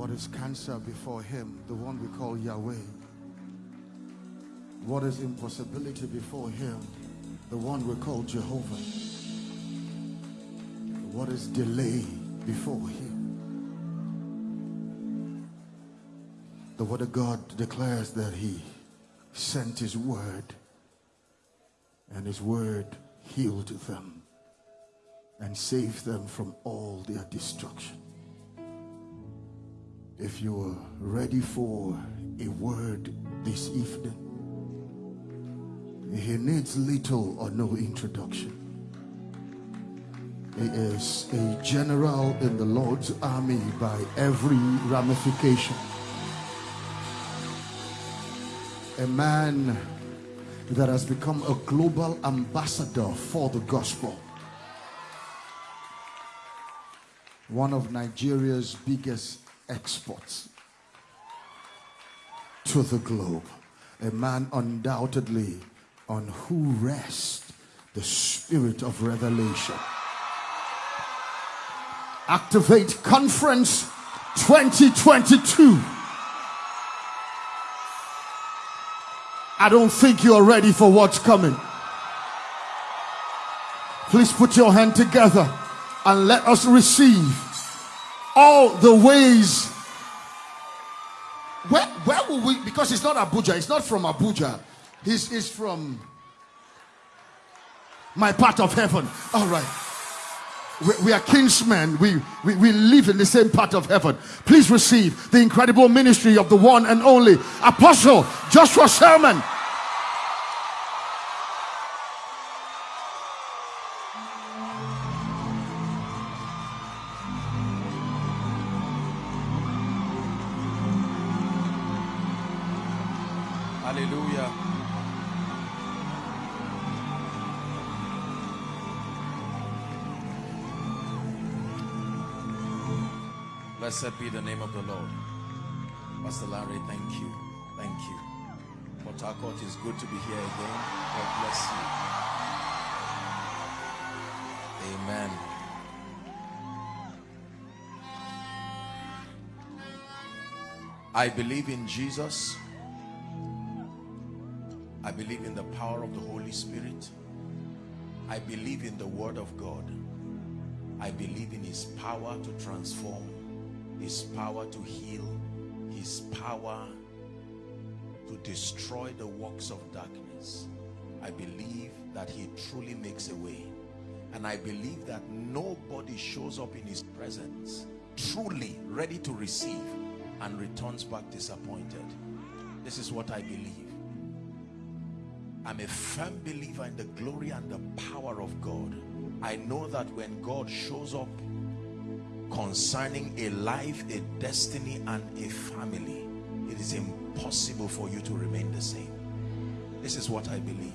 What is cancer before him? The one we call Yahweh. What is impossibility before him? The one we call Jehovah. What is delay before him? The word of God declares that he sent his word and his word healed them and saved them from all their destruction. If you are ready for a word this evening, he needs little or no introduction. He is a general in the Lord's army by every ramification. A man that has become a global ambassador for the gospel. One of Nigeria's biggest exports to the globe. A man undoubtedly on who rests the spirit of revelation. Activate Conference 2022. I don't think you're ready for what's coming. Please put your hand together and let us receive all the ways. Where, where will we? Because it's not Abuja, it's not from Abuja, he's, he's from my part of heaven. All right. We, we are kinsmen. We, we, we live in the same part of heaven. Please receive the incredible ministry of the one and only Apostle Joshua Selman. Blessed be the name of the Lord. Pastor Larry, thank you. Thank you. Port Harcourt is good to be here again. God bless you. Amen. I believe in Jesus. I believe in the power of the Holy Spirit. I believe in the Word of God. I believe in His power to transform, His power to heal, His power to destroy the works of darkness. I believe that He truly makes a way. And I believe that nobody shows up in His presence truly ready to receive and returns back disappointed. This is what I believe. I'm a firm believer in the glory and the power of God. I know that when God shows up concerning a life, a destiny, and a family, it is impossible for you to remain the same. This is what I believe.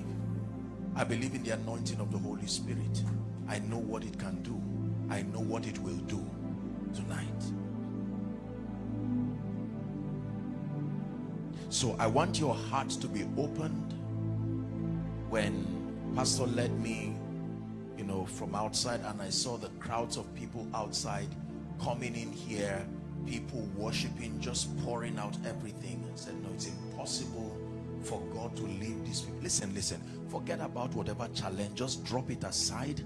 I believe in the anointing of the Holy Spirit. I know what it can do. I know what it will do tonight. So I want your heart to be opened when pastor led me you know from outside and i saw the crowds of people outside coming in here people worshiping just pouring out everything. I said no it's impossible for god to leave these people. Listen listen. Forget about whatever challenge. Just drop it aside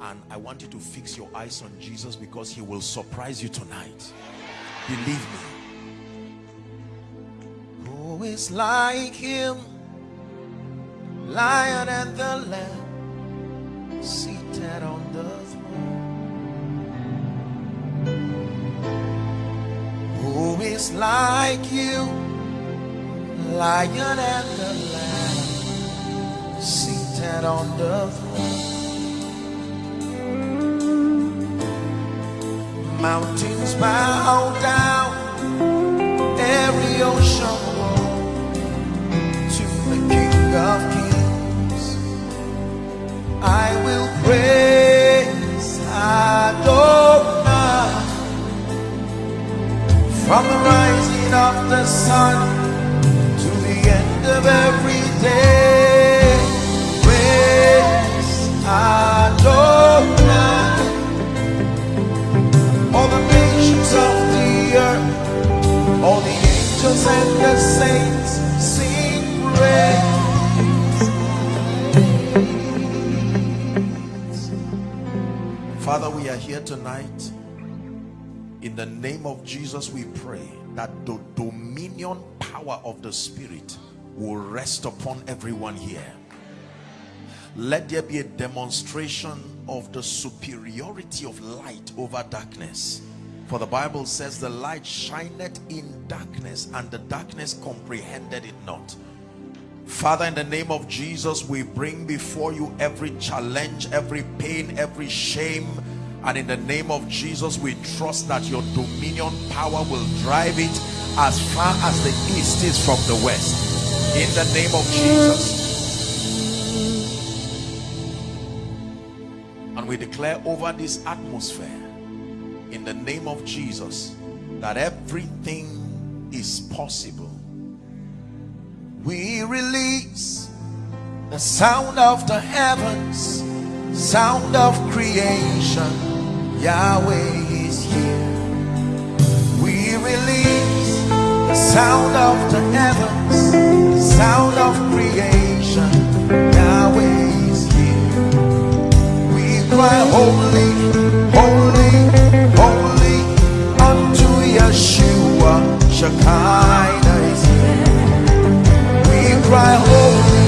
and i want you to fix your eyes on jesus because he will surprise you tonight. Believe me. Who is like him? Lion and the lamb seated on the throne. Is like you, lion and the lamb seated on the throne? Mountains bow down, every ocean roll to the King of Kings. I will praise from the rising of the sun to the end of every day. Praise Adonai. All the nations of the earth all the angels and the saints sing praise. Father, we are here tonight. In the name of Jesus, we pray that the dominion power of the Spirit will rest upon everyone here. Let there be a demonstration of the superiority of light over darkness for the Bible says the light shineth in darkness and the darkness comprehended it not. Father, in the name of Jesus, we bring before you every challenge, every pain, every shame. And in the name of Jesus, we trust that your dominion power will drive it as far as the east is from the west. In the name of Jesus. And we declare over this atmosphere in the name of Jesus that everything is possible. We release the sound of the heavens, sound of creation. Yahweh is here. We release the sound of the heavens, the sound of creation. Yahweh is here. We cry, Holy, Holy. Holy, unto Yeshua, Shekinah is here. We cry, Holy,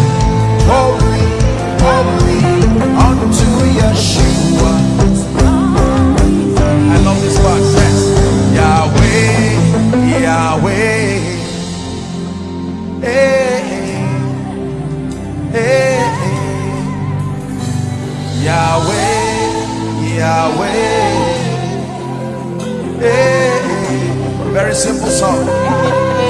Holy, Holy, unto Yeshua. Yahweh. Hey. Very simple song.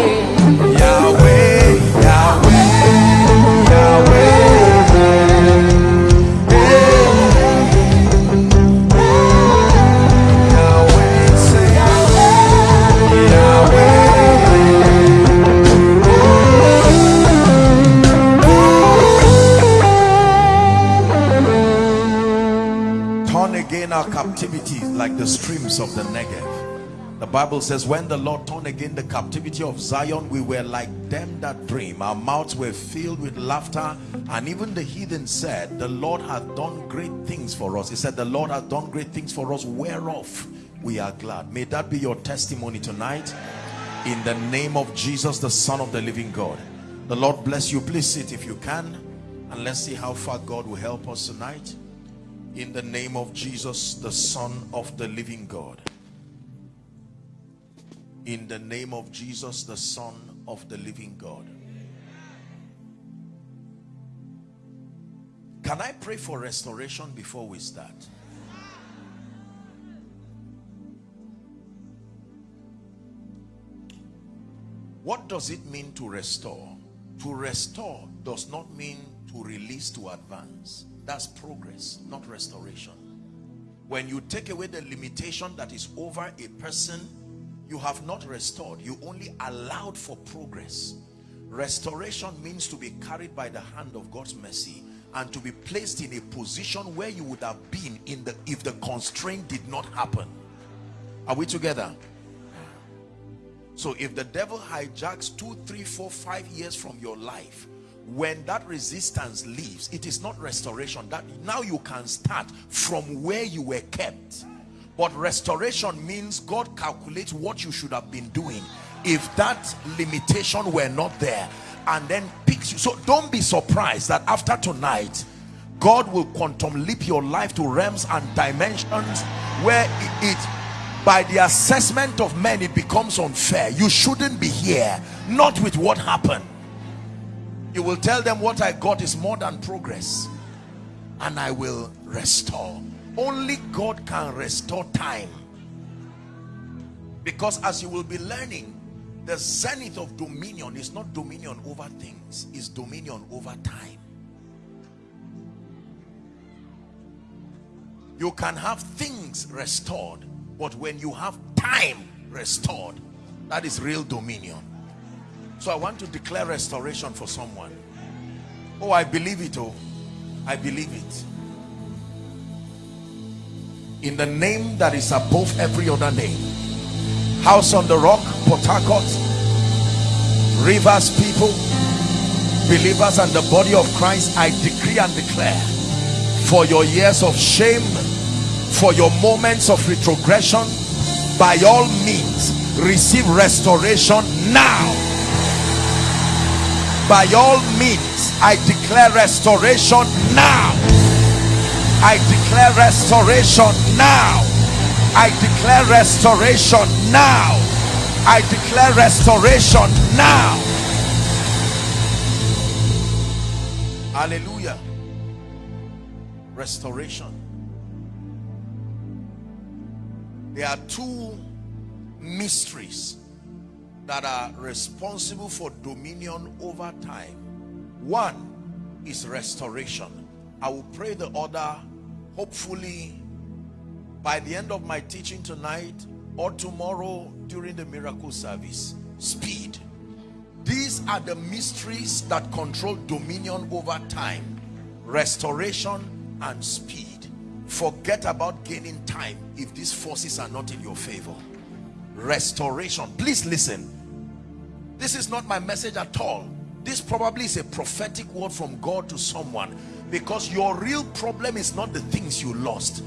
Of the Negev. The Bible says, when the Lord turned again the captivity of Zion, we were like them that dream. Our mouths were filled with laughter. And even the heathen said, the Lord hath done great things for us. He said, the Lord hath done great things for us, whereof we are glad. May that be your testimony tonight. In the name of Jesus, the Son of the living God. The Lord bless you. Please sit if you can. And let's see how far God will help us tonight. In the name of Jesus, the Son of the living God. In the name of Jesus the son of the living God. Can I pray for restoration before we start? What does it mean to restore? To restore does not mean to release to advance that's progress not restoration. When you take away the limitation that is over a person you have not restored. You only allowed for progress. Restoration means to be carried by the hand of God's mercy and to be placed in a position where you would have been in the if the constraint did not happen. Are we together? So if the devil hijacks two three four five years from your life when that resistance leaves it is not restoration that now you can start from where you were kept. But restoration means God calculates what you should have been doing if that limitation were not there and then picks you. So don't be surprised that after tonight, God will quantum leap your life to realms and dimensions where it, it by the assessment of men it becomes unfair. You shouldn't be here not with what happened you will tell them what I got is more than progress and I will restore. Only God can restore time. Because as you will be learning the zenith of dominion is not dominion over things is dominion over time. You can have things restored but when you have time restored that is real dominion so i want to declare restoration for someone. Oh i believe it oh. I believe it. In the name that is above every other name. House on the rock port Rivers people, believers and the body of Christ, I decree and declare. For your years of shame, for your moments of retrogression, by all means, receive restoration now. By all means, I declare restoration now. I declare restoration now. I declare restoration now. I declare restoration now. Hallelujah. Restoration. There are two mysteries that are responsible for dominion over time. One is restoration. I will pray the order, hopefully by the end of my teaching tonight or tomorrow during the miracle service. Speed. These are the mysteries that control dominion over time, restoration and speed. Forget about gaining time if these forces are not in your favor. Restoration. Please listen. This is not my message at all. This probably is a prophetic word from God to someone because your real problem is not the things you lost.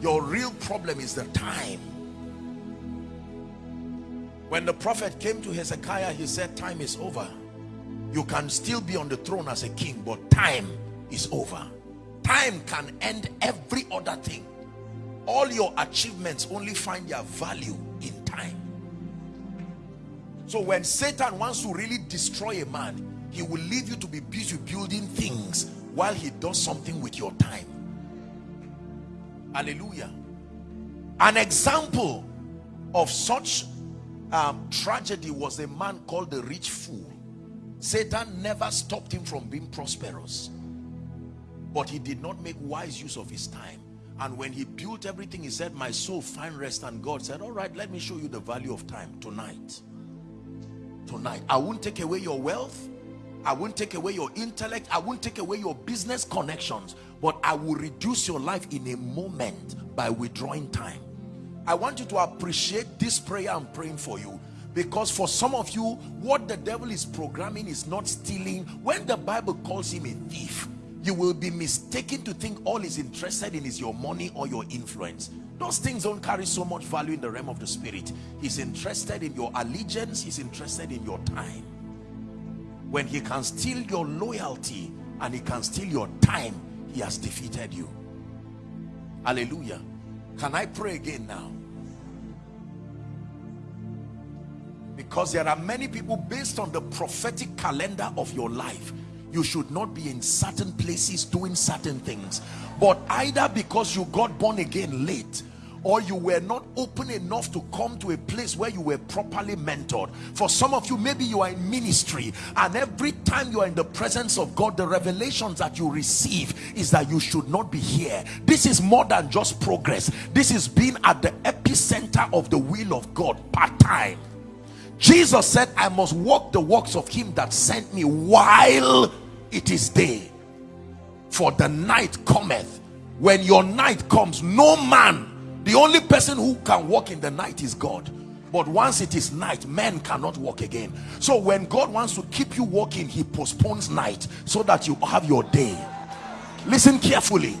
Your real problem is the time when the prophet came to Hezekiah, he said, time is over. You can still be on the throne as a king, but time is over. Time can end every other thing. All your achievements only find their value in time. So when Satan wants to really destroy a man, he will leave you to be busy building things while he does something with your time. Hallelujah. An example of such um, tragedy was a man called the rich fool. Satan never stopped him from being prosperous. But he did not make wise use of his time. And when he built everything, he said, my soul find rest. And God said, all right, let me show you the value of time tonight. Tonight. I won't take away your wealth. I won't take away your intellect. I won't take away your business connections. But I will reduce your life in a moment by withdrawing time. I want you to appreciate this prayer I'm praying for you because for some of you what the devil is programming is not stealing when the Bible calls him a thief you will be mistaken to think all he's interested in is your money or your influence those things don't carry so much value in the realm of the spirit he's interested in your allegiance he's interested in your time when he can steal your loyalty and he can steal your time he has defeated you hallelujah can I pray again now? Because there are many people based on the prophetic calendar of your life. You should not be in certain places doing certain things. But either because you got born again late or you were not open enough to come to a place where you were properly mentored. For some of you maybe you are in ministry and every time you are in the presence of God the revelations that you receive is that you should not be here. This is more than just progress. This is being at the epicenter of the will of God part-time. Jesus said I must walk the works of him that sent me while it is day. For the night cometh. When your night comes no man the only person who can walk in the night is God. But once it is night men cannot walk again. So when God wants to keep you walking he postpones night so that you have your day. Listen carefully.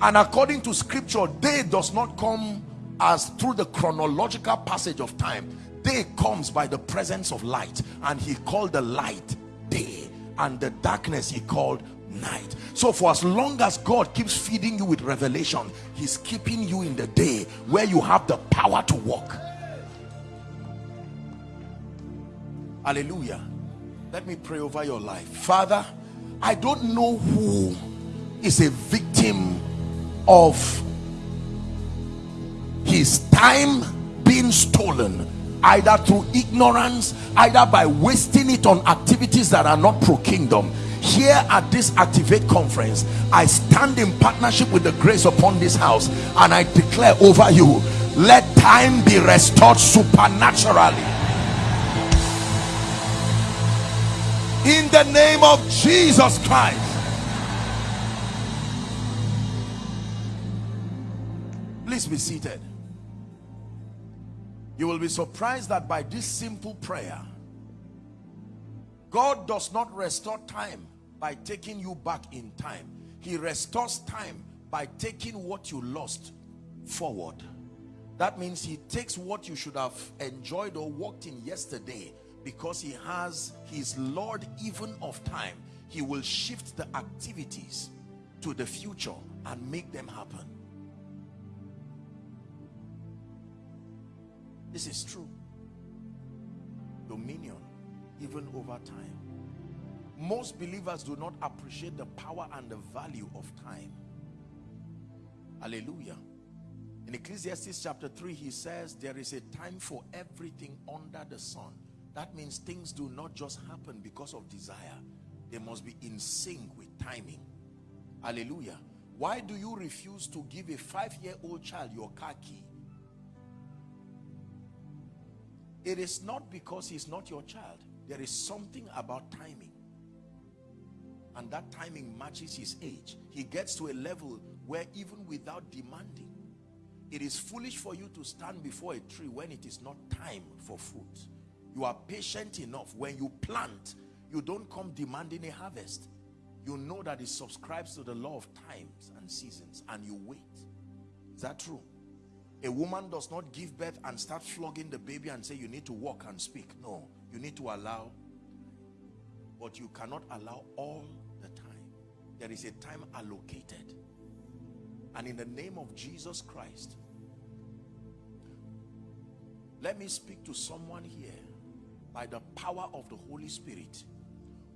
And according to scripture day does not come as through the chronological passage of time. Day comes by the presence of light. And he called the light day. And the darkness he called night. So for as long as God keeps feeding you with revelation he's keeping you in the day where you have the power to walk. Hallelujah. Let me pray over your life. Father I don't know who is a victim of his time being stolen either through ignorance either by wasting it on activities that are not pro-kingdom here at this activate conference i stand in partnership with the grace upon this house and i declare over you let time be restored supernaturally. In the name of jesus christ. Please be seated. You will be surprised that by this simple prayer God does not restore time by taking you back in time. He restores time by taking what you lost forward. That means he takes what you should have enjoyed or walked in yesterday because he has his Lord even of time. He will shift the activities to the future and make them happen. This is true. Dominion, even over time. Most believers do not appreciate the power and the value of time. Hallelujah. In Ecclesiastes chapter 3, he says, there is a time for everything under the sun. That means things do not just happen because of desire. They must be in sync with timing. Hallelujah. Why do you refuse to give a five-year-old child your car key? It is not because he's not your child. There is something about timing. And that timing matches his age. He gets to a level where even without demanding, it is foolish for you to stand before a tree when it is not time for fruit. You are patient enough. When you plant, you don't come demanding a harvest. You know that it subscribes to the law of times and seasons and you wait. Is that true? A woman does not give birth and start flogging the baby and say you need to walk and speak. No, you need to allow. But you cannot allow all the time. There is a time allocated. And in the name of Jesus Christ, let me speak to someone here by the power of the Holy Spirit.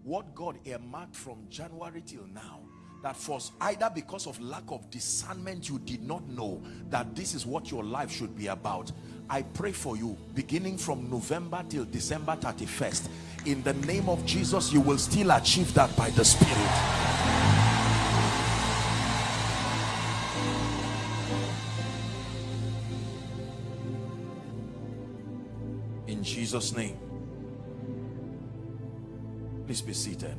What God earmarked from January till now that for either because of lack of discernment you did not know that this is what your life should be about i pray for you beginning from november till december 31st in the name of jesus you will still achieve that by the spirit. In jesus name please be seated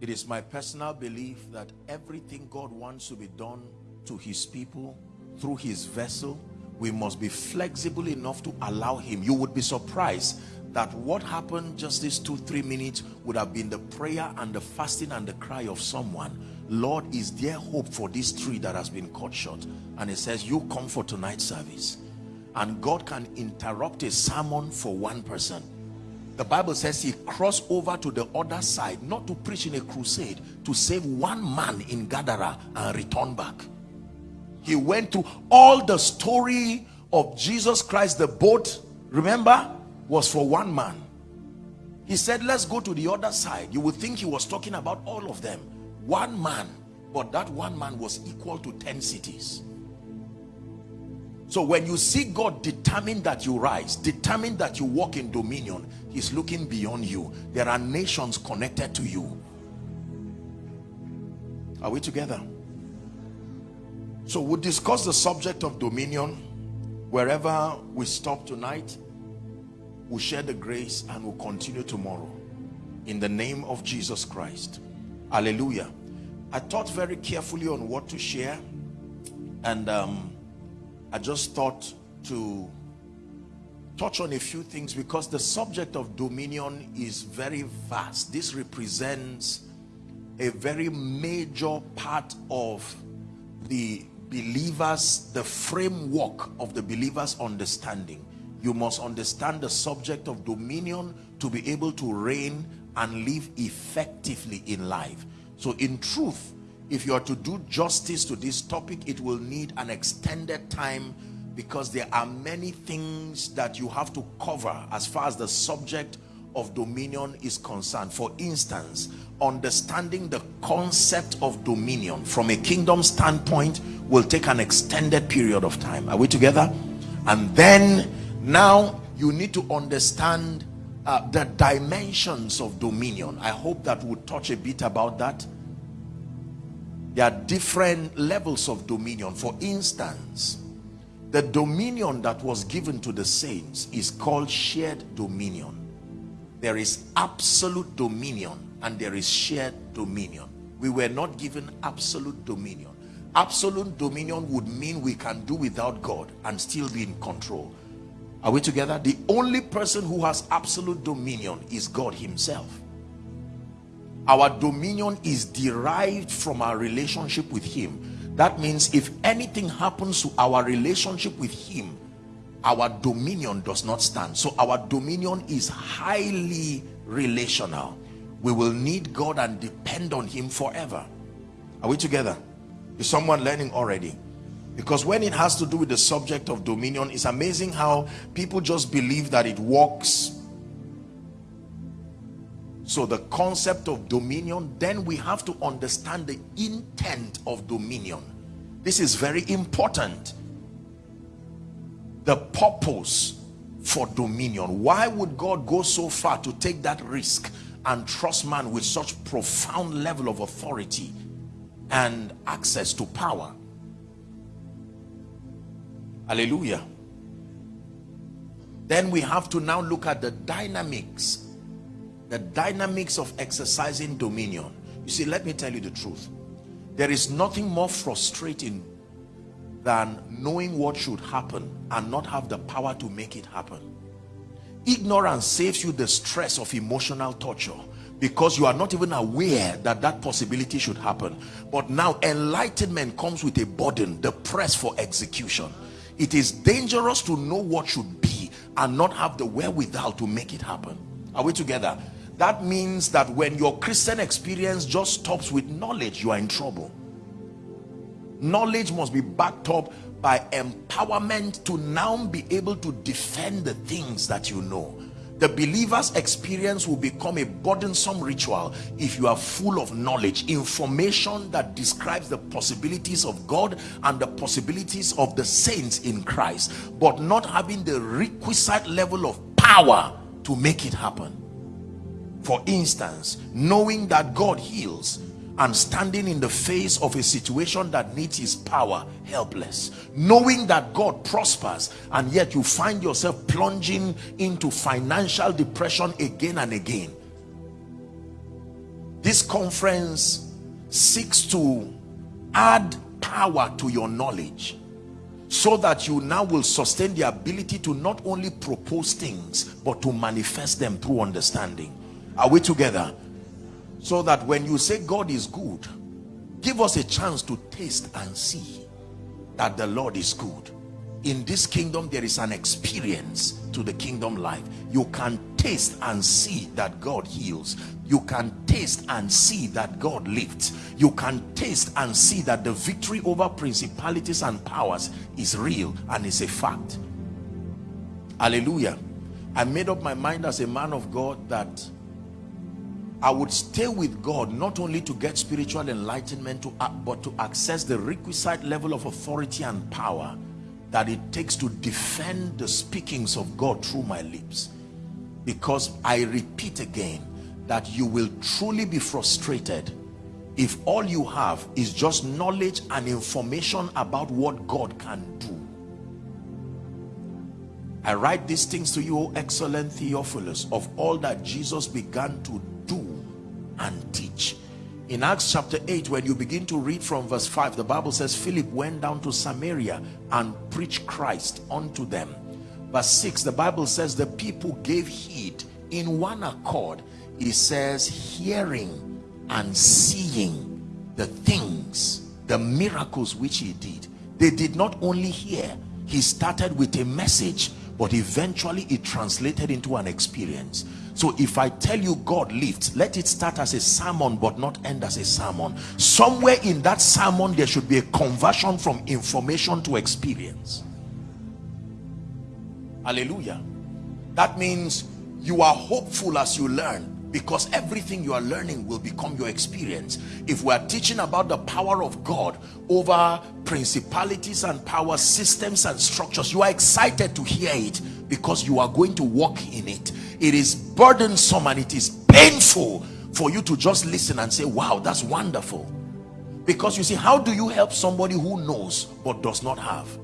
It is my personal belief that everything God wants to be done to his people through his vessel, we must be flexible enough to allow him. You would be surprised that what happened just these two, three minutes would have been the prayer and the fasting and the cry of someone. Lord, is there hope for this tree that has been cut short? And it says, you come for tonight's service. And God can interrupt a sermon for one person the Bible says he crossed over to the other side, not to preach in a crusade, to save one man in Gadara and return back. He went through all the story of Jesus Christ. The boat, remember, was for one man. He said, let's go to the other side. You would think he was talking about all of them. One man, but that one man was equal to 10 cities. So when you see God determine that you rise, determine that you walk in dominion, he's looking beyond you. There are nations connected to you. Are we together? So we'll discuss the subject of dominion wherever we stop tonight. We'll share the grace and we'll continue tomorrow. In the name of Jesus Christ. Hallelujah. I thought very carefully on what to share and um, I just thought to touch on a few things because the subject of dominion is very vast. This represents a very major part of the believers, the framework of the believer's understanding. You must understand the subject of dominion to be able to reign and live effectively in life. So in truth, if you are to do justice to this topic it will need an extended time because there are many things that you have to cover as far as the subject of dominion is concerned. For instance understanding the concept of dominion from a kingdom standpoint will take an extended period of time. Are we together? And then now you need to understand uh, the dimensions of dominion. I hope that we'll touch a bit about that there are different levels of dominion. For instance the dominion that was given to the saints is called shared dominion. There is absolute dominion and there is shared dominion. We were not given absolute dominion. Absolute dominion would mean we can do without God and still be in control. Are we together? The only person who has absolute dominion is God himself our dominion is derived from our relationship with him. That means if anything happens to our relationship with him our dominion does not stand. So our dominion is highly relational. We will need God and depend on him forever. Are we together? Is someone learning already? Because when it has to do with the subject of dominion it's amazing how people just believe that it works so the concept of dominion then we have to understand the intent of dominion. This is very important. The purpose for dominion. Why would god go so far to take that risk and trust man with such profound level of authority and access to power? Hallelujah. Then we have to now look at the dynamics the dynamics of exercising dominion. You see let me tell you the truth. There is nothing more frustrating than knowing what should happen and not have the power to make it happen. Ignorance saves you the stress of emotional torture because you are not even aware that that possibility should happen. But now enlightenment comes with a burden the press for execution. It is dangerous to know what should be and not have the wherewithal to make it happen. Are we together that means that when your christian experience just stops with knowledge you are in trouble. Knowledge must be backed up by empowerment to now be able to defend the things that you know. The believer's experience will become a burdensome ritual if you are full of knowledge information that describes the possibilities of god and the possibilities of the saints in christ but not having the requisite level of power to make it happen for instance knowing that god heals and standing in the face of a situation that needs his power helpless. Knowing that god prospers and yet you find yourself plunging into financial depression again and again. This conference seeks to add power to your knowledge so that you now will sustain the ability to not only propose things but to manifest them through understanding are we together? So that when you say God is good, give us a chance to taste and see that the Lord is good. In this kingdom, there is an experience to the kingdom life. You can taste and see that God heals. You can taste and see that God lifts. You can taste and see that the victory over principalities and powers is real and is a fact. Hallelujah. I made up my mind as a man of God that I would stay with God not only to get spiritual enlightenment to but to access the requisite level of authority and power that it takes to defend the speakings of God through my lips. Because I repeat again that you will truly be frustrated if all you have is just knowledge and information about what God can do. I write these things to you, oh excellent Theophilus, of all that Jesus began to and teach. In acts chapter 8 when you begin to read from verse 5 the bible says philip went down to samaria and preached christ unto them. Verse 6 the bible says the people gave heed in one accord. It says hearing and seeing the things the miracles which he did. They did not only hear he started with a message but eventually it translated into an experience so if I tell you God lifts, let it start as a sermon but not end as a sermon. Somewhere in that sermon there should be a conversion from information to experience. Hallelujah. That means you are hopeful as you learn because everything you are learning will become your experience if we are teaching about the power of God over principalities and power systems and structures you are excited to hear it because you are going to walk in it it is burdensome and it is painful for you to just listen and say wow that's wonderful because you see how do you help somebody who knows but does not have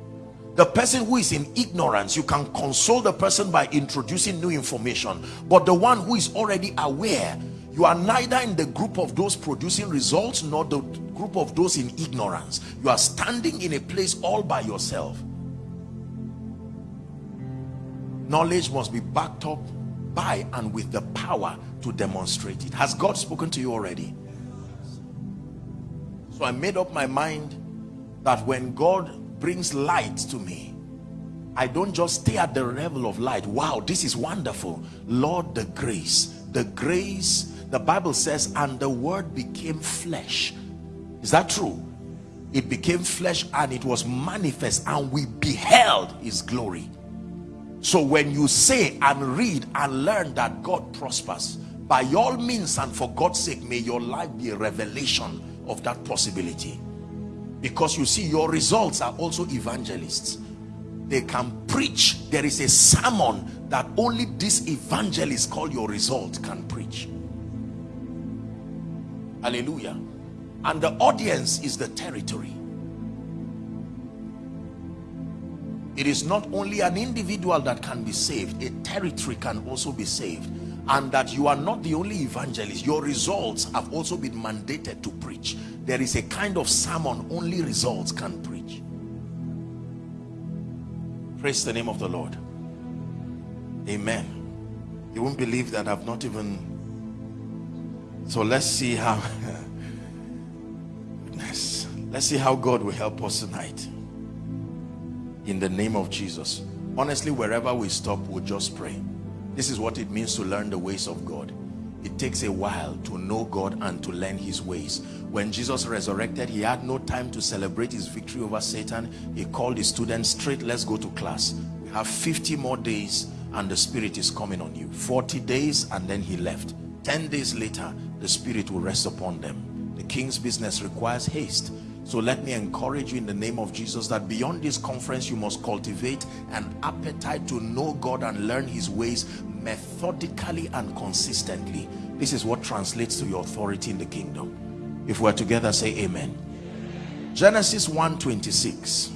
the person who is in ignorance you can console the person by introducing new information but the one who is already aware You are neither in the group of those producing results nor the group of those in ignorance. You are standing in a place all by yourself. Knowledge must be backed up by and with the power to demonstrate it. Has God spoken to you already? So I made up my mind that when God brings light to me, I don't just stay at the level of light. Wow, this is wonderful. Lord, the grace, the grace, the Bible says, and the word became flesh. Is that true? It became flesh and it was manifest and we beheld his glory. So when you say and read and learn that God prospers, by all means and for God's sake, may your life be a revelation of that possibility. Because you see, your results are also evangelists. They can preach. There is a sermon that only this evangelist called your result can preach. Hallelujah. And the audience is the territory. It is not only an individual that can be saved, a territory can also be saved. And that you are not the only evangelist. Your results have also been mandated to preach. There is a kind of sermon only results can preach. Praise the name of the Lord. Amen. You won't believe that I've not even... So let's see how... Let's see how God will help us tonight in the name of Jesus. Honestly wherever we stop we'll just pray. This is what it means to learn the ways of God. It takes a while to know God and to learn his ways. When Jesus resurrected he had no time to celebrate his victory over Satan. He called his students straight let's go to class. We have 50 more days and the spirit is coming on you. 40 days and then he left. 10 days later the spirit will rest upon them. The king's business requires haste so let me encourage you in the name of Jesus that beyond this conference, you must cultivate an appetite to know God and learn his ways methodically and consistently. This is what translates to your authority in the kingdom. If we're together, say amen. Genesis 1:26.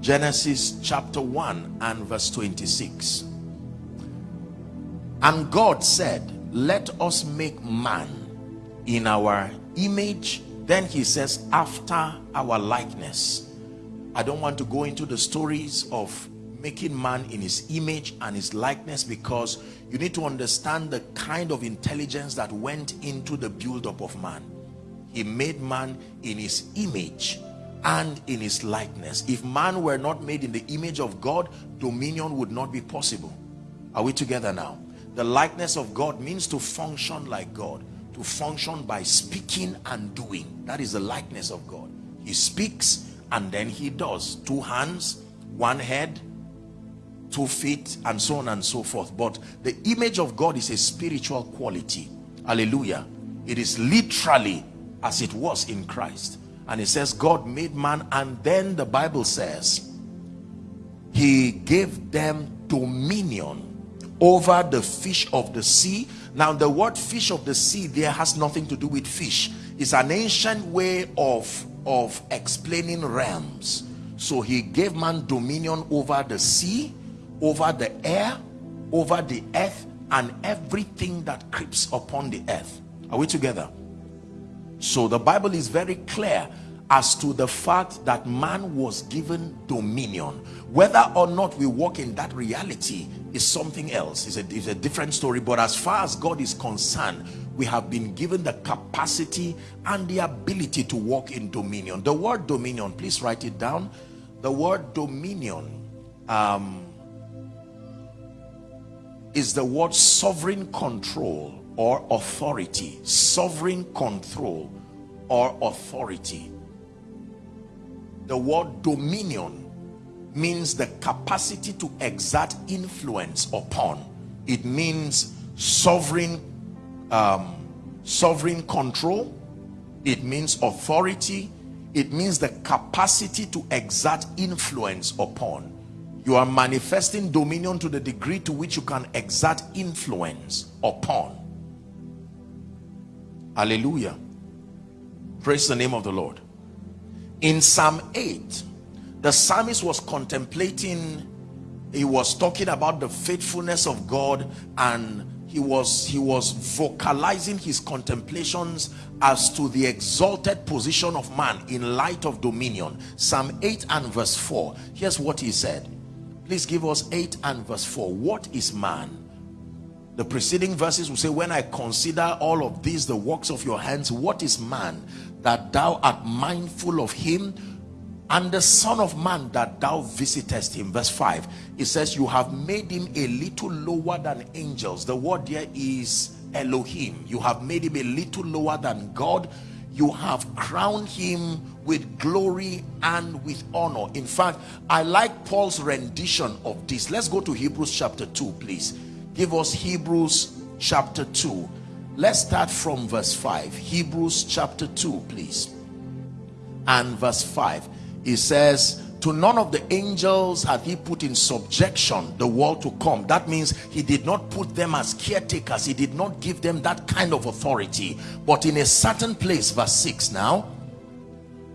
Genesis chapter 1 and verse 26. And God said, let us make man in our image then he says after our likeness i don't want to go into the stories of making man in his image and his likeness because you need to understand the kind of intelligence that went into the build-up of man. He made man in his image and in his likeness. If man were not made in the image of god dominion would not be possible. Are we together now? The likeness of god means to function like god to function by speaking and doing. That is the likeness of God. He speaks and then he does. Two hands one head two feet and so on and so forth. But the image of God is a spiritual quality. Hallelujah. It is literally as it was in Christ. And it says God made man and then the Bible says he gave them dominion over the fish of the sea now the word fish of the sea there has nothing to do with fish. It's an ancient way of, of explaining realms. So he gave man dominion over the sea, over the air, over the earth, and everything that creeps upon the earth. Are we together? So the Bible is very clear as to the fact that man was given dominion. Whether or not we walk in that reality is something else. It's a, it's a different story but as far as god is concerned we have been given the capacity and the ability to walk in dominion. The word dominion please write it down. The word dominion um, is the word sovereign control or authority. Sovereign control or authority the word dominion means the capacity to exert influence upon. It means sovereign um, sovereign control. It means authority. It means the capacity to exert influence upon. You are manifesting dominion to the degree to which you can exert influence upon. Hallelujah. Praise the name of the lord in psalm 8 the psalmist was contemplating he was talking about the faithfulness of god and he was he was vocalizing his contemplations as to the exalted position of man in light of dominion. Psalm 8 and verse 4 here's what he said. Please give us 8 and verse 4 what is man? The preceding verses will say when i consider all of these the works of your hands what is man that thou art mindful of him and the son of man that thou visitest him. Verse 5 it says you have made him a little lower than angels. The word there is elohim. You have made him a little lower than god. You have crowned him with glory and with honor. In fact i like paul's rendition of this. Let's go to hebrews chapter 2 please. Give us hebrews chapter 2 let's start from verse 5 hebrews chapter 2 please. And verse 5 he says to none of the angels had he put in subjection the world to come. That means he did not put them as caretakers. He did not give them that kind of authority. But in a certain place verse 6 now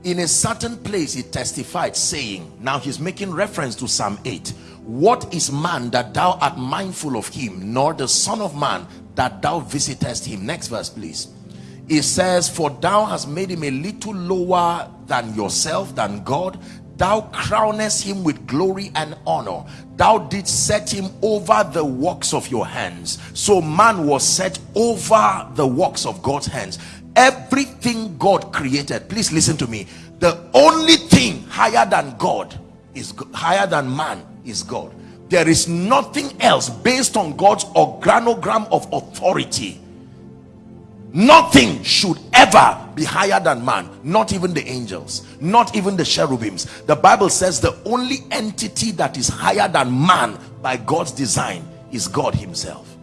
in a certain place he testified saying now he's making reference to psalm 8 what is man that thou art mindful of him nor the son of man that thou visitest him. Next verse please. It says for thou hast made him a little lower than yourself than god. Thou crownest him with glory and honor. Thou didst set him over the works of your hands. So man was set over the works of god's hands. Everything god created please listen to me. The only thing higher than god is higher than man is god there is nothing else based on god's organogram of authority. Nothing should ever be higher than man not even the angels not even the cherubims the bible says the only entity that is higher than man by god's design is god himself.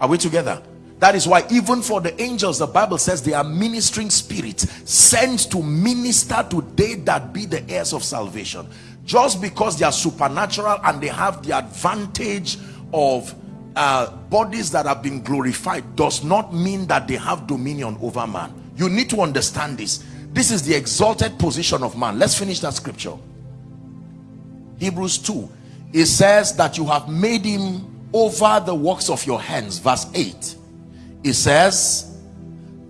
Are we together? That is why even for the angels the bible says they are ministering spirits sent to minister to they that be the heirs of salvation just because they are supernatural and they have the advantage of uh, bodies that have been glorified does not mean that they have dominion over man. You need to understand this. This is the exalted position of man. Let's finish that scripture. Hebrews 2 it says that you have made him over the works of your hands. Verse 8 it says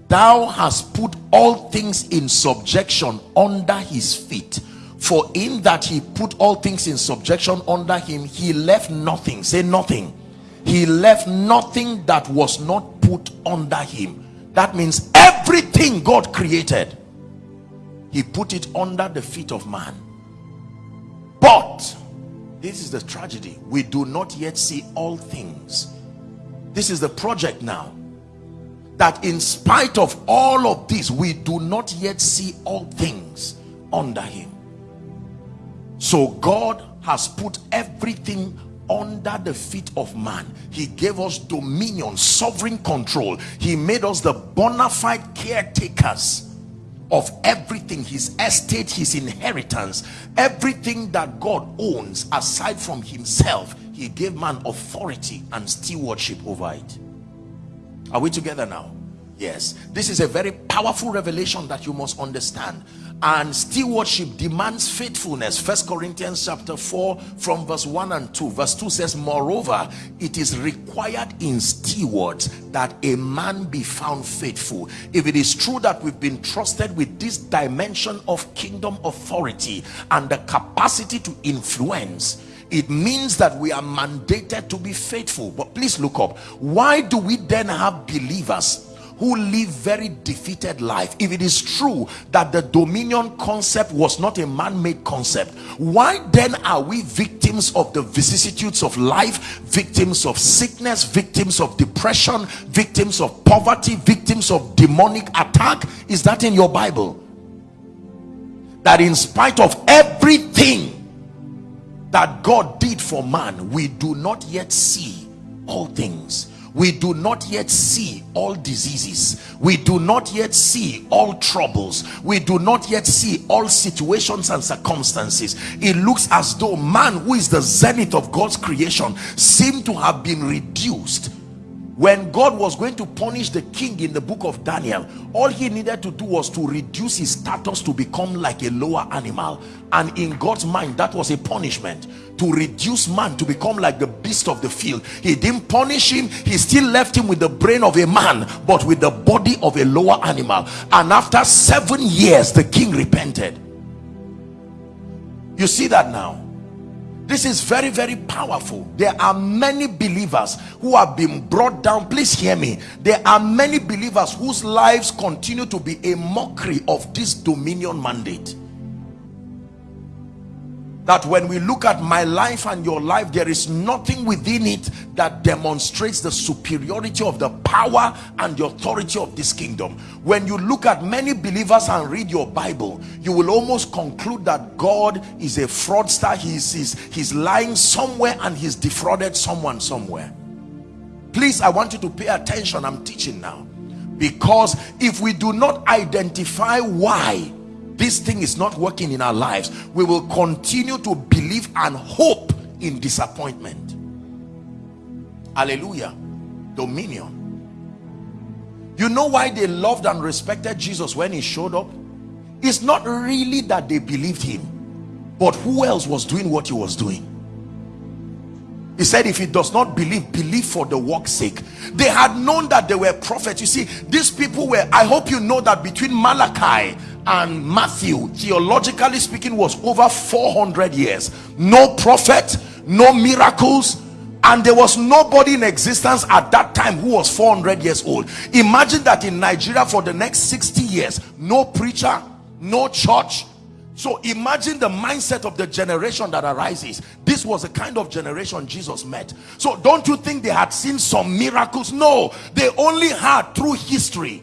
thou hast put all things in subjection under his feet for in that he put all things in subjection under him he left nothing. Say nothing. He left nothing that was not put under him. That means everything god created he put it under the feet of man. But this is the tragedy. We do not yet see all things. This is the project now. That in spite of all of this we do not yet see all things under him so god has put everything under the feet of man. He gave us dominion sovereign control. He made us the bona fide caretakers of everything his estate his inheritance. Everything that god owns aside from himself he gave man authority and stewardship over it. Are we together now? Yes. This is a very powerful revelation that you must understand and stewardship demands faithfulness. First corinthians chapter 4 from verse 1 and 2 verse 2 says moreover it is required in stewards that a man be found faithful. If it is true that we've been trusted with this dimension of kingdom authority and the capacity to influence it means that we are mandated to be faithful. But please look up. Why do we then have believers who live very defeated life. If it is true that the dominion concept was not a man-made concept why then are we victims of the vicissitudes of life victims of sickness victims of depression victims of poverty victims of demonic attack? Is that in your bible? That in spite of everything that god did for man we do not yet see all things we do not yet see all diseases. We do not yet see all troubles. We do not yet see all situations and circumstances. It looks as though man who is the zenith of god's creation seem to have been reduced when God was going to punish the king in the book of Daniel all he needed to do was to reduce his status to become like a lower animal. And in God's mind that was a punishment. To reduce man to become like the beast of the field. He didn't punish him. He still left him with the brain of a man but with the body of a lower animal. And after seven years the king repented. You see that now this is very very powerful. There are many believers who have been brought down. Please hear me. There are many believers whose lives continue to be a mockery of this dominion mandate that when we look at my life and your life there is nothing within it that demonstrates the superiority of the power and the authority of this kingdom. When you look at many believers and read your bible you will almost conclude that god is a fraudster. He's he's, he's lying somewhere and he's defrauded someone somewhere. Please i want you to pay attention. I'm teaching now. Because if we do not identify why this thing is not working in our lives we will continue to believe and hope in disappointment. Hallelujah. Dominion. You know why they loved and respected jesus when he showed up? It's not really that they believed him but who else was doing what he was doing? He said if he does not believe believe for the work's sake. They had known that they were prophets. You see these people were i hope you know that between malachi and Matthew theologically speaking was over 400 years. No prophet no miracles and there was nobody in existence at that time who was 400 years old. Imagine that in Nigeria for the next 60 years no preacher no church. So imagine the mindset of the generation that arises. This was the kind of generation jesus met. So don't you think they had seen some miracles? No they only had through history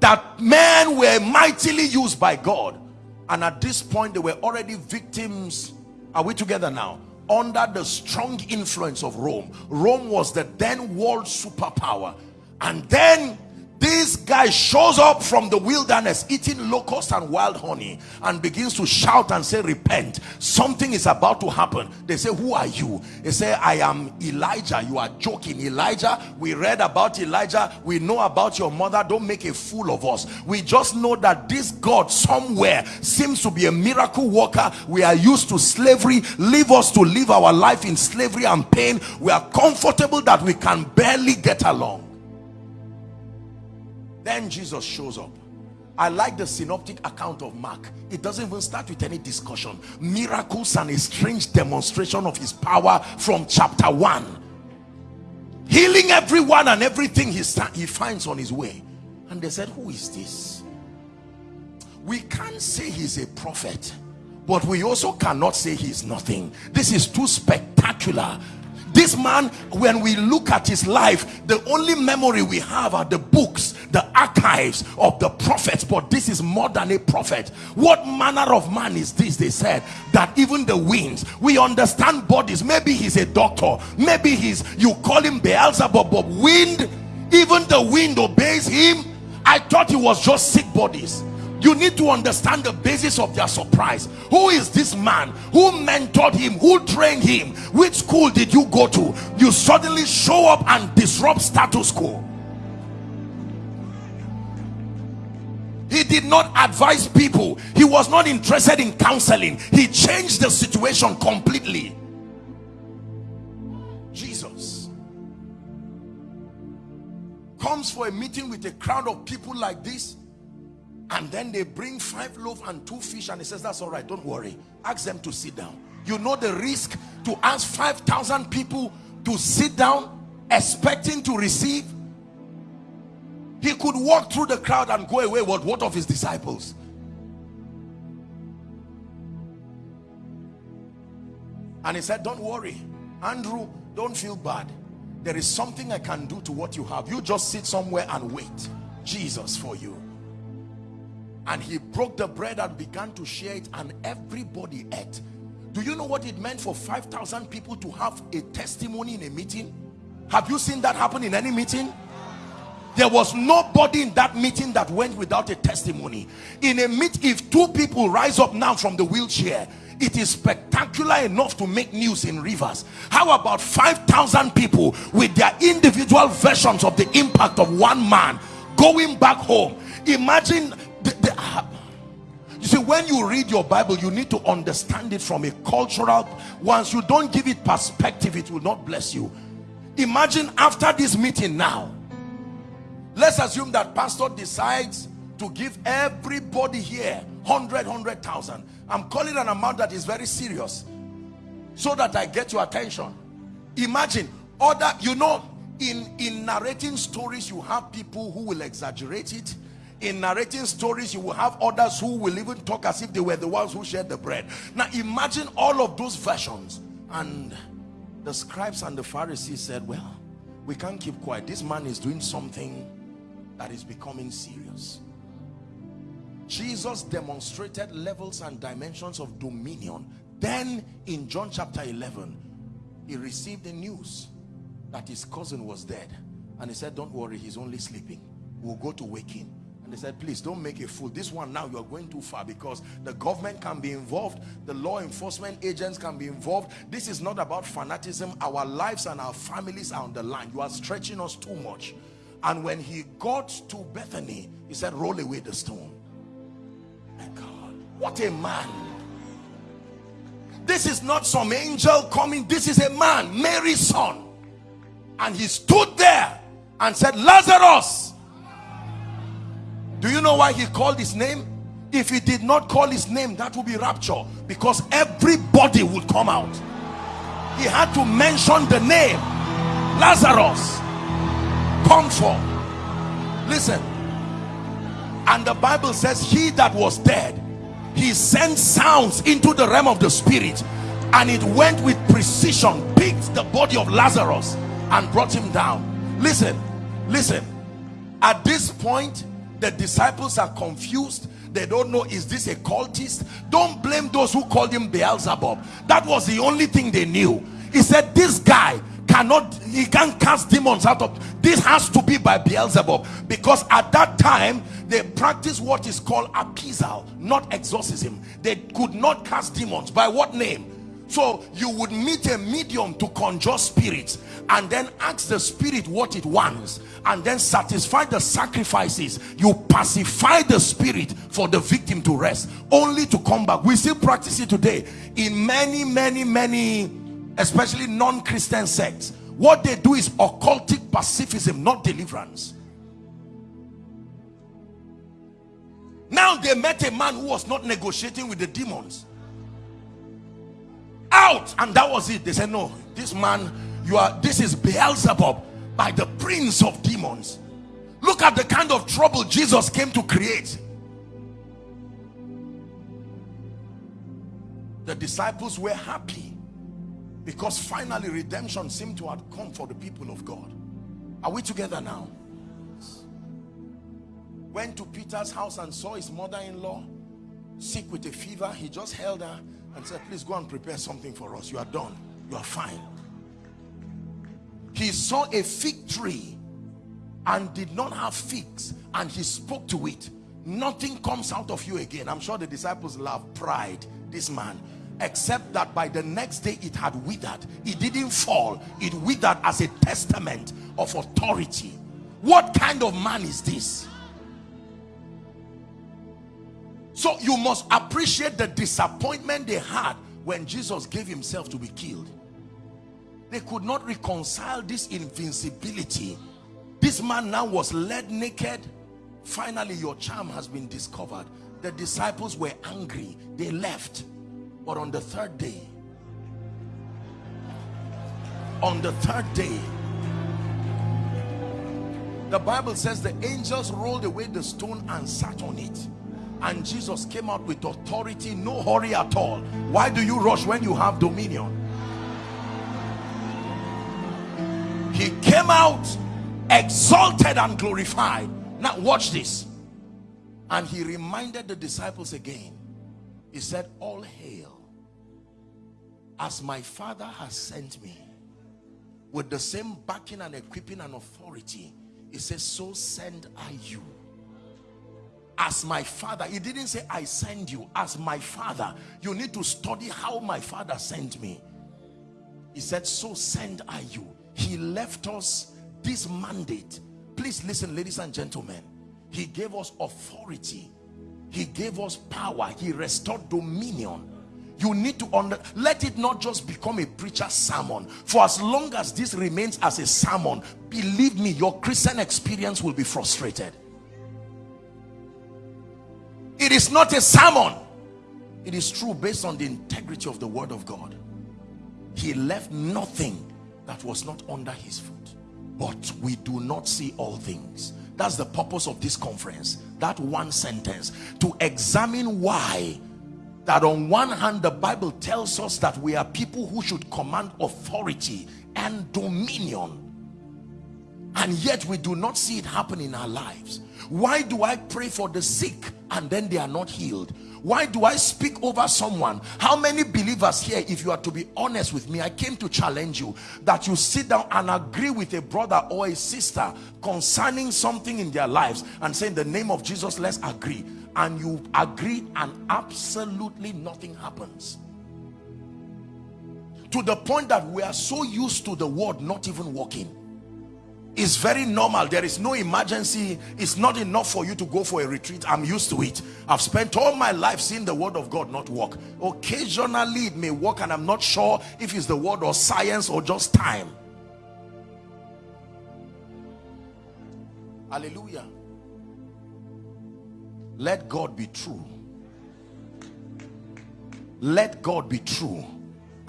that men were mightily used by God. And at this point they were already victims. Are we together now? Under the strong influence of Rome. Rome was the then world superpower. And then this guy shows up from the wilderness eating locusts and wild honey and begins to shout and say repent. Something is about to happen. They say who are you? They say i am elijah. You are joking. Elijah we read about elijah. We know about your mother. Don't make a fool of us. We just know that this god somewhere seems to be a miracle worker. We are used to slavery. Leave us to live our life in slavery and pain. We are comfortable that we can barely get along then Jesus shows up. I like the synoptic account of Mark. It doesn't even start with any discussion. Miracles and a strange demonstration of his power from chapter 1. Healing everyone and everything he, he finds on his way. And they said, who is this? We can't say he's a prophet. But we also cannot say he's nothing. This is too spectacular this man when we look at his life the only memory we have are the books the archives of the prophets but this is more than a prophet. What manner of man is this they said that even the winds we understand bodies. Maybe he's a doctor. Maybe he's you call him Beelzebub but wind even the wind obeys him. I thought he was just sick bodies you need to understand the basis of their surprise. Who is this man? Who mentored him? Who trained him? Which school did you go to? You suddenly show up and disrupt status quo. He did not advise people. He was not interested in counseling. He changed the situation completely. Jesus comes for a meeting with a crowd of people like this and then they bring five loaves and two fish and he says that's all right don't worry. Ask them to sit down. You know the risk to ask 5,000 people to sit down expecting to receive? He could walk through the crowd and go away what what of his disciples? And he said don't worry. Andrew don't feel bad. There is something I can do to what you have. You just sit somewhere and wait. Jesus for you and he broke the bread and began to share it and everybody ate. Do you know what it meant for 5,000 people to have a testimony in a meeting? Have you seen that happen in any meeting? There was nobody in that meeting that went without a testimony. In a meet if two people rise up now from the wheelchair it is spectacular enough to make news in rivers. How about 5,000 people with their individual versions of the impact of one man going back home? Imagine you see when you read your bible you need to understand it from a cultural once you don't give it perspective it will not bless you. Imagine after this meeting now let's assume that pastor decides to give everybody here 100 100,000 I'm calling an amount that is very serious so that I get your attention. Imagine other you know in in narrating stories you have people who will exaggerate it in narrating stories you will have others who will even talk as if they were the ones who shared the bread. Now imagine all of those versions. And the scribes and the Pharisees said well we can't keep quiet. This man is doing something that is becoming serious. Jesus demonstrated levels and dimensions of dominion. Then in John chapter 11 he received the news that his cousin was dead. And he said don't worry he's only sleeping. We'll go to wake him and they said please don't make a fool. This one now you're going too far because the government can be involved. The law enforcement agents can be involved. This is not about fanaticism. Our lives and our families are on the line. You are stretching us too much. And when he got to Bethany he said roll away the stone. My God what a man. This is not some angel coming. This is a man Mary's son. And he stood there and said Lazarus do you know why he called his name? If he did not call his name that would be rapture because everybody would come out. He had to mention the name. Lazarus come forth listen. And the Bible says he that was dead he sent sounds into the realm of the spirit and it went with precision picked the body of Lazarus and brought him down. Listen listen. At this point the disciples are confused. They don't know is this a cultist? Don't blame those who called him Beelzebub. That was the only thing they knew. He said this guy cannot he can't cast demons out of this has to be by Beelzebub. Because at that time they practice what is called appeasal not exorcism. They could not cast demons. By what name so you would meet a medium to conjure spirits and then ask the spirit what it wants and then satisfy the sacrifices. You pacify the spirit for the victim to rest only to come back. We still practice it today in many, many, many, especially non-Christian sects. What they do is occultic pacifism, not deliverance. Now they met a man who was not negotiating with the demons out. And that was it. They said no this man you are this is Beelzebub by the prince of demons. Look at the kind of trouble Jesus came to create. The disciples were happy because finally redemption seemed to have come for the people of God. Are we together now? Went to Peter's house and saw his mother-in-law sick with a fever. He just held her and said, please go and prepare something for us. You are done. You are fine. He saw a fig tree and did not have figs and he spoke to it. Nothing comes out of you again. I'm sure the disciples love pride, this man. Except that by the next day it had withered. It didn't fall. It withered as a testament of authority. What kind of man is this? So you must appreciate the disappointment they had when Jesus gave himself to be killed. They could not reconcile this invincibility. This man now was led naked. Finally, your charm has been discovered. The disciples were angry. They left. But on the third day, on the third day, the Bible says the angels rolled away the stone and sat on it and Jesus came out with authority no hurry at all. Why do you rush when you have dominion? He came out exalted and glorified. Now watch this. And he reminded the disciples again. He said all hail as my father has sent me. With the same backing and equipping and authority he says so send I you as my father he didn't say i send you. As my father you need to study how my father sent me. He said so send i you. He left us this mandate. Please listen ladies and gentlemen. He gave us authority. He gave us power. He restored dominion. You need to under let it not just become a preacher's sermon. For as long as this remains as a sermon believe me your christian experience will be frustrated it is not a sermon. It is true based on the integrity of the word of god. He left nothing that was not under his foot. But we do not see all things. That's the purpose of this conference. That one sentence. To examine why that on one hand the bible tells us that we are people who should command authority and dominion and yet we do not see it happen in our lives. Why do i pray for the sick and then they are not healed? Why do i speak over someone? How many believers here if you are to be honest with me i came to challenge you that you sit down and agree with a brother or a sister concerning something in their lives and say in the name of jesus let's agree. And you agree and absolutely nothing happens. To the point that we are so used to the word not even working it's very normal. There is no emergency. It's not enough for you to go for a retreat. I'm used to it. I've spent all my life seeing the word of god not work. Occasionally it may work and i'm not sure if it's the word or science or just time. Hallelujah. Let god be true. Let god be true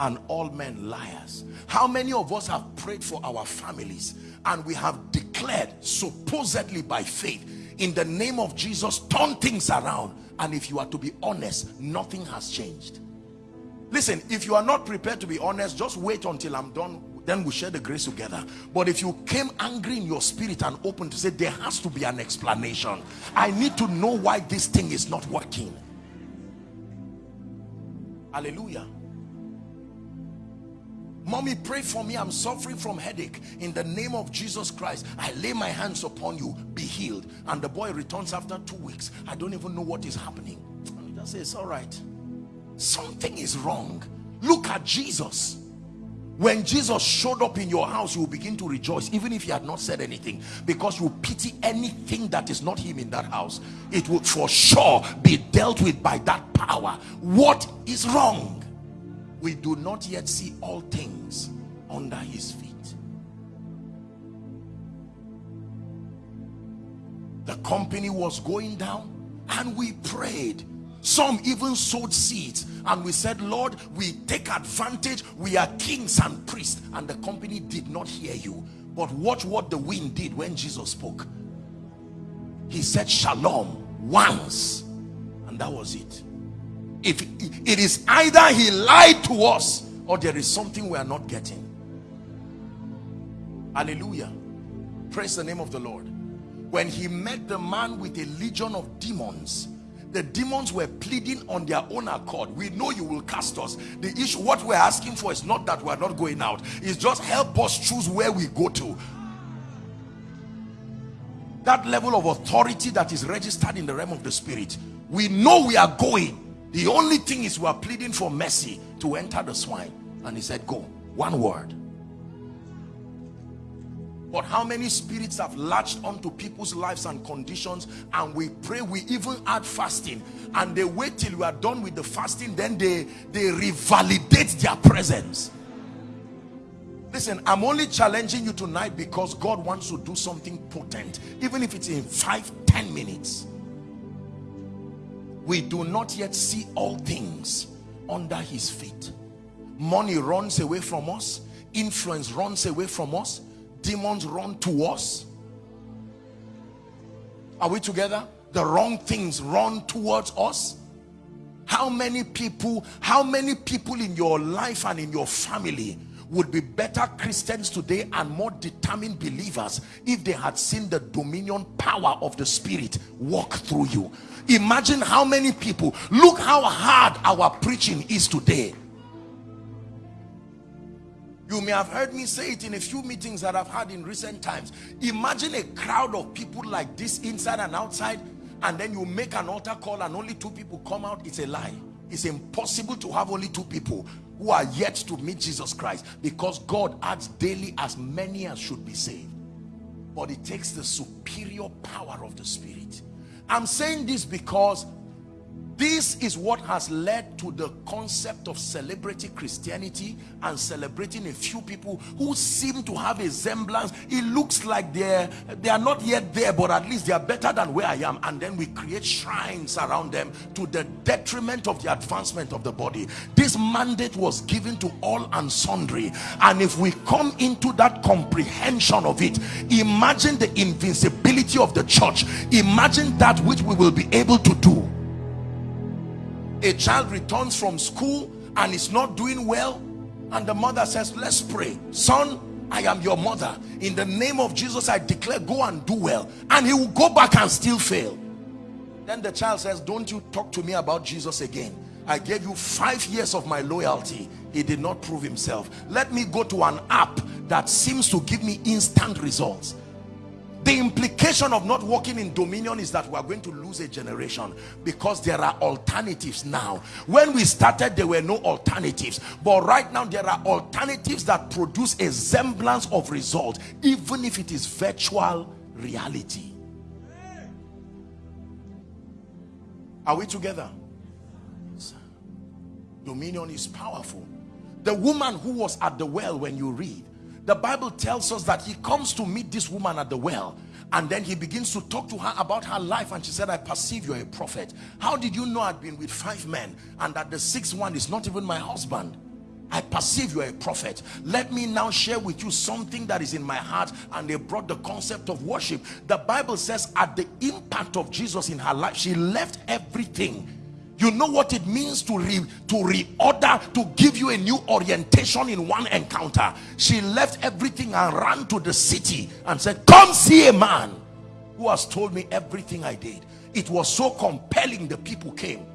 and all men liars. How many of us have prayed for our families and we have declared supposedly by faith in the name of Jesus turn things around and if you are to be honest nothing has changed? Listen if you are not prepared to be honest just wait until I'm done then we share the grace together. But if you came angry in your spirit and open to say there has to be an explanation I need to know why this thing is not working. Hallelujah mommy pray for me. I'm suffering from headache. In the name of jesus christ i lay my hands upon you. Be healed. And the boy returns after two weeks. I don't even know what is happening. And just say it's all right. Something is wrong. Look at jesus. When jesus showed up in your house you will begin to rejoice even if he had not said anything because you pity anything that is not him in that house. It would for sure be dealt with by that power. What is wrong we do not yet see all things under his feet. The company was going down and we prayed. Some even sowed seeds and we said lord we take advantage. We are kings and priests. And the company did not hear you. But watch what the wind did when jesus spoke. He said shalom once and that was it if it is either he lied to us or there is something we are not getting. Hallelujah. Praise the name of the lord. When he met the man with a legion of demons the demons were pleading on their own accord. We know you will cast us. The issue what we're asking for is not that we're not going out. It's just help us choose where we go to. That level of authority that is registered in the realm of the spirit we know we are going the only thing is we are pleading for mercy to enter the swine. And he said go one word. But how many spirits have latched onto people's lives and conditions? And we pray we even add fasting. And they wait till we are done with the fasting then they they revalidate their presence. Listen i'm only challenging you tonight because god wants to do something potent even if it's in five ten minutes we do not yet see all things under his feet. Money runs away from us. Influence runs away from us. Demons run to us. Are we together? The wrong things run towards us. How many people how many people in your life and in your family would be better Christians today and more determined believers if they had seen the dominion power of the spirit walk through you imagine how many people. Look how hard our preaching is today. You may have heard me say it in a few meetings that I've had in recent times. Imagine a crowd of people like this inside and outside and then you make an altar call and only two people come out. It's a lie. It's impossible to have only two people who are yet to meet Jesus Christ because God adds daily as many as should be saved. But it takes the superior power of the spirit I'm saying this because this is what has led to the concept of celebrity Christianity and celebrating a few people who seem to have a semblance. It looks like they're, they are not yet there, but at least they are better than where I am. And then we create shrines around them to the detriment of the advancement of the body. This mandate was given to all and sundry. And if we come into that comprehension of it, imagine the invincibility of the church. Imagine that which we will be able to do a child returns from school and is not doing well and the mother says let's pray. Son I am your mother. In the name of Jesus I declare go and do well. And he will go back and still fail. Then the child says don't you talk to me about Jesus again. I gave you five years of my loyalty. He did not prove himself. Let me go to an app that seems to give me instant results the implication of not walking in dominion is that we are going to lose a generation because there are alternatives now. When we started there were no alternatives. But right now there are alternatives that produce a semblance of result even if it is virtual reality. Are we together? Dominion is powerful. The woman who was at the well when you read the Bible tells us that he comes to meet this woman at the well and then he begins to talk to her about her life and she said I perceive you're a prophet. How did you know I'd been with five men and that the sixth one is not even my husband? I perceive you're a prophet. Let me now share with you something that is in my heart and they brought the concept of worship. The Bible says at the impact of Jesus in her life she left everything you know what it means to re to reorder to give you a new orientation in one encounter? She left everything and ran to the city and said come see a man who has told me everything i did. It was so compelling the people came.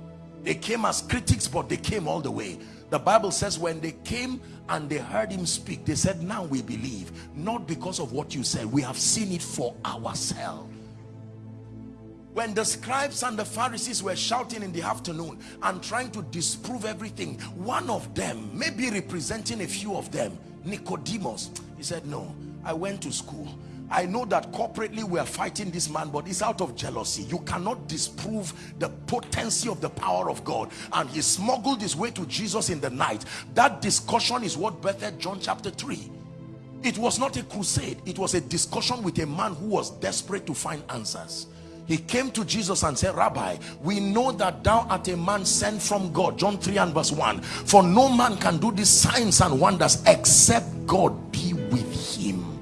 They came as critics but they came all the way. The bible says when they came and they heard him speak they said now we believe not because of what you said. We have seen it for ourselves when the scribes and the Pharisees were shouting in the afternoon and trying to disprove everything one of them maybe representing a few of them Nicodemus he said no I went to school. I know that corporately we are fighting this man but it's out of jealousy. You cannot disprove the potency of the power of God. And he smuggled his way to Jesus in the night. That discussion is what birthed John chapter 3 it was not a crusade. It was a discussion with a man who was desperate to find answers he came to Jesus and said rabbi we know that thou art a man sent from God. John 3 and verse 1 for no man can do these signs and wonders except God be with him.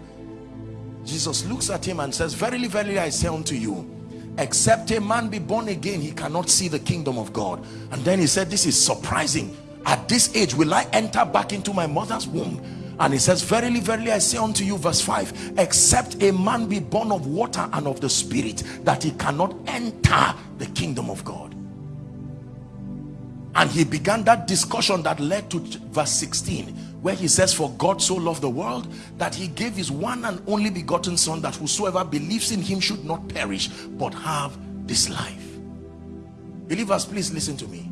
Jesus looks at him and says verily verily I say unto you except a man be born again he cannot see the kingdom of God. And then he said this is surprising. At this age will I enter back into my mother's womb and he says verily verily i say unto you verse 5 except a man be born of water and of the spirit that he cannot enter the kingdom of god. And he began that discussion that led to verse 16 where he says for god so loved the world that he gave his one and only begotten son that whosoever believes in him should not perish but have this life. Believers please listen to me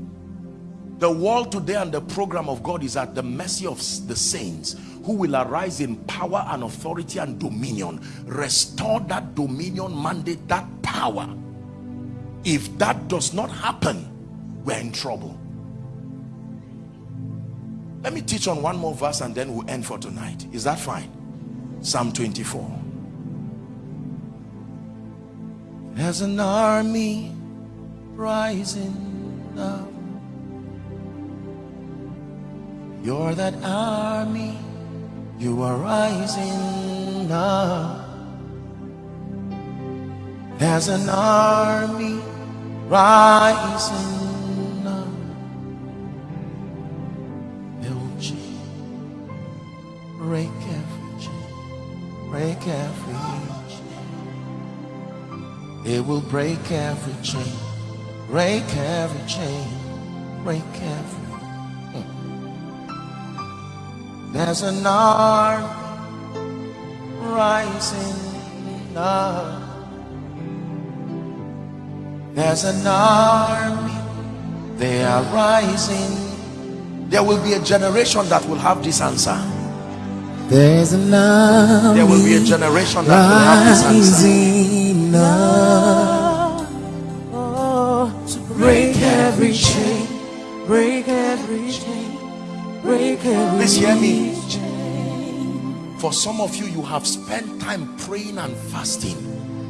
the world today and the program of God is at the mercy of the saints who will arise in power and authority and dominion. Restore that dominion mandate that power. If that does not happen we're in trouble. Let me teach on one more verse and then we'll end for tonight. Is that fine? Psalm 24 there's an army rising up you're that army you are rising up. There's an army rising up. It'll break every chain, break every chain. It will break every chain, break every chain, break every There's an army rising up. There's an army, they are rising. There will be a generation that will have this answer. There's an army There will be a generation that will have this answer. up. break every chain, break every chain, break every Please hear me. For some of you, you have spent time praying and fasting.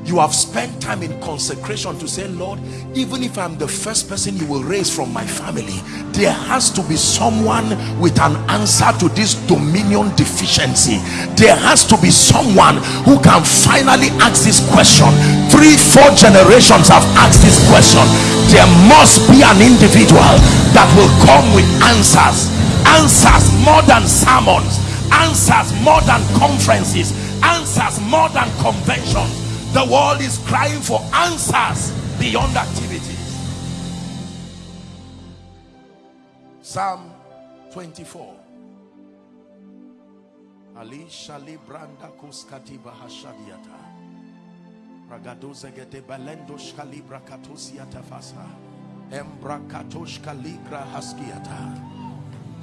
You have spent time in consecration to say, Lord, even if I'm the first person you will raise from my family, there has to be someone with an answer to this dominion deficiency. There has to be someone who can finally ask this question. Three, four generations have asked this question. There must be an individual that will come with answers. Answers more than sermons. Answers more than conferences. Answers more than conventions. The world is crying for answers beyond activities. Psalm 24 ali shali branda kuskati bahashadiata. Ragadozegete balendo shkalibra katosiata fasa. Embrakatosh kaligra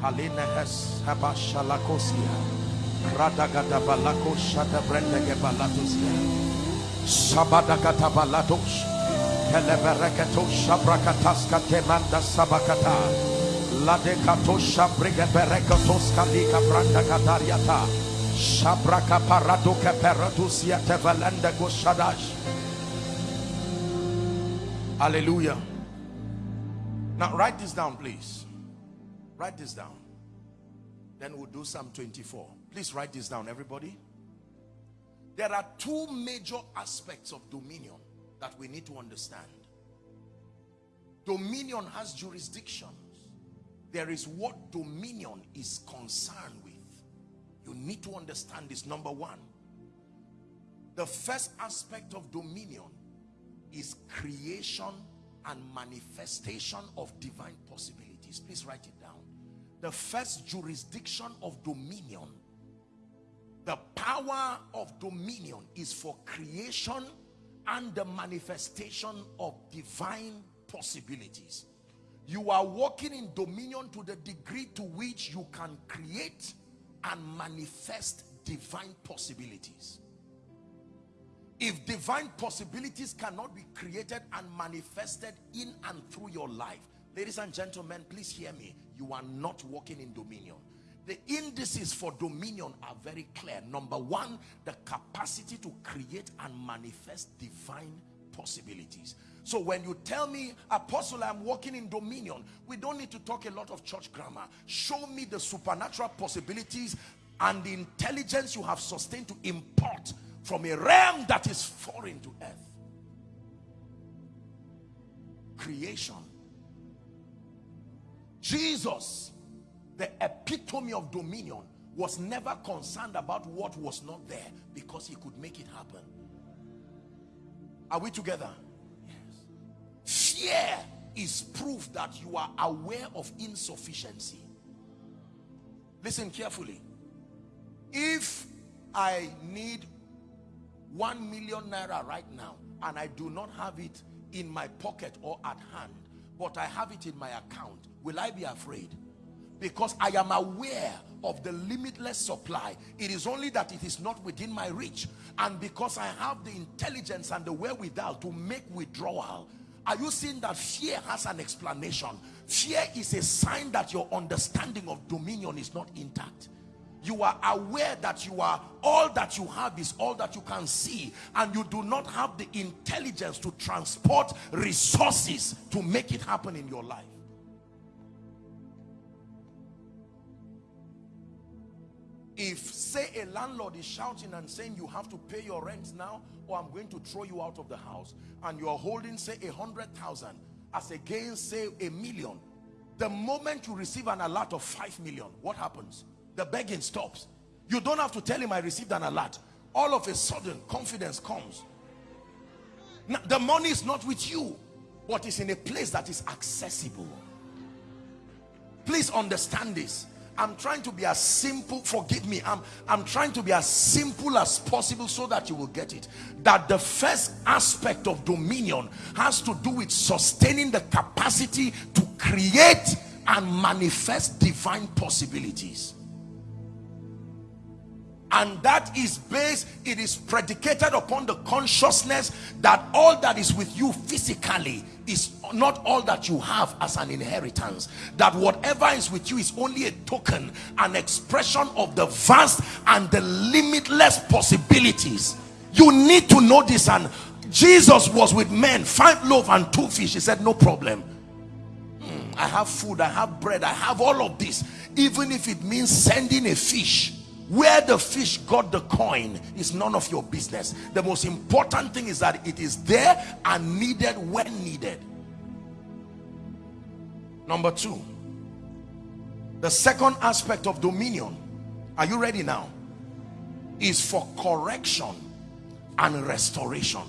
Halina hes habashalakosia. Radagada balako shada brendege balatosia. Sabadagata balatos. Kelebereketo shabrakataska temanda sabakata. Ladekato shabriga bereketos kalika branda katariata. Shabraka parado keperatusia tevalenda goshadash. Hallelujah. Now write this down, please. Write this down. Then we'll do Psalm 24. Please write this down, everybody. There are two major aspects of dominion that we need to understand. Dominion has jurisdictions. There is what dominion is concerned with. You need to understand this. Number one, the first aspect of dominion is creation and manifestation of divine possibilities. Please write it the first jurisdiction of dominion the power of dominion is for creation and the manifestation of divine possibilities. You are walking in dominion to the degree to which you can create and manifest divine possibilities. If divine possibilities cannot be created and manifested in and through your life ladies and gentlemen please hear me you are not walking in dominion. The indices for dominion are very clear. Number one the capacity to create and manifest divine possibilities. So when you tell me apostle i'm walking in dominion we don't need to talk a lot of church grammar. Show me the supernatural possibilities and the intelligence you have sustained to import from a realm that is foreign to earth. Creation Jesus, the epitome of dominion, was never concerned about what was not there because he could make it happen. Are we together? Yes. Fear is proof that you are aware of insufficiency. Listen carefully. If I need one million naira right now and I do not have it in my pocket or at hand, but I have it in my account, will I be afraid? Because I am aware of the limitless supply. It is only that it is not within my reach. And because I have the intelligence and the wherewithal to make withdrawal, are you seeing that fear has an explanation? Fear is a sign that your understanding of dominion is not intact you are aware that you are all that you have is all that you can see and you do not have the intelligence to transport resources to make it happen in your life if say a landlord is shouting and saying you have to pay your rent now or i'm going to throw you out of the house and you are holding say a hundred thousand as against say a million the moment you receive an alert of five million what happens? The begging stops. You don't have to tell him i received an alert. All of a sudden confidence comes. Now, the money is not with you but it's in a place that is accessible. Please understand this I'm trying to be as simple, forgive me, I'm, I'm trying to be as simple as possible so that you will get it. That the first aspect of dominion has to do with sustaining the capacity to create and manifest divine possibilities and that is based it is predicated upon the consciousness that all that is with you physically is not all that you have as an inheritance that whatever is with you is only a token an expression of the vast and the limitless possibilities. You need to know this and jesus was with men five loaves and two fish. He said no problem. Hmm, i have food i have bread i have all of this even if it means sending a fish where the fish got the coin is none of your business. The most important thing is that it is there and needed when needed. Number two the second aspect of dominion are you ready now? Is for correction and restoration.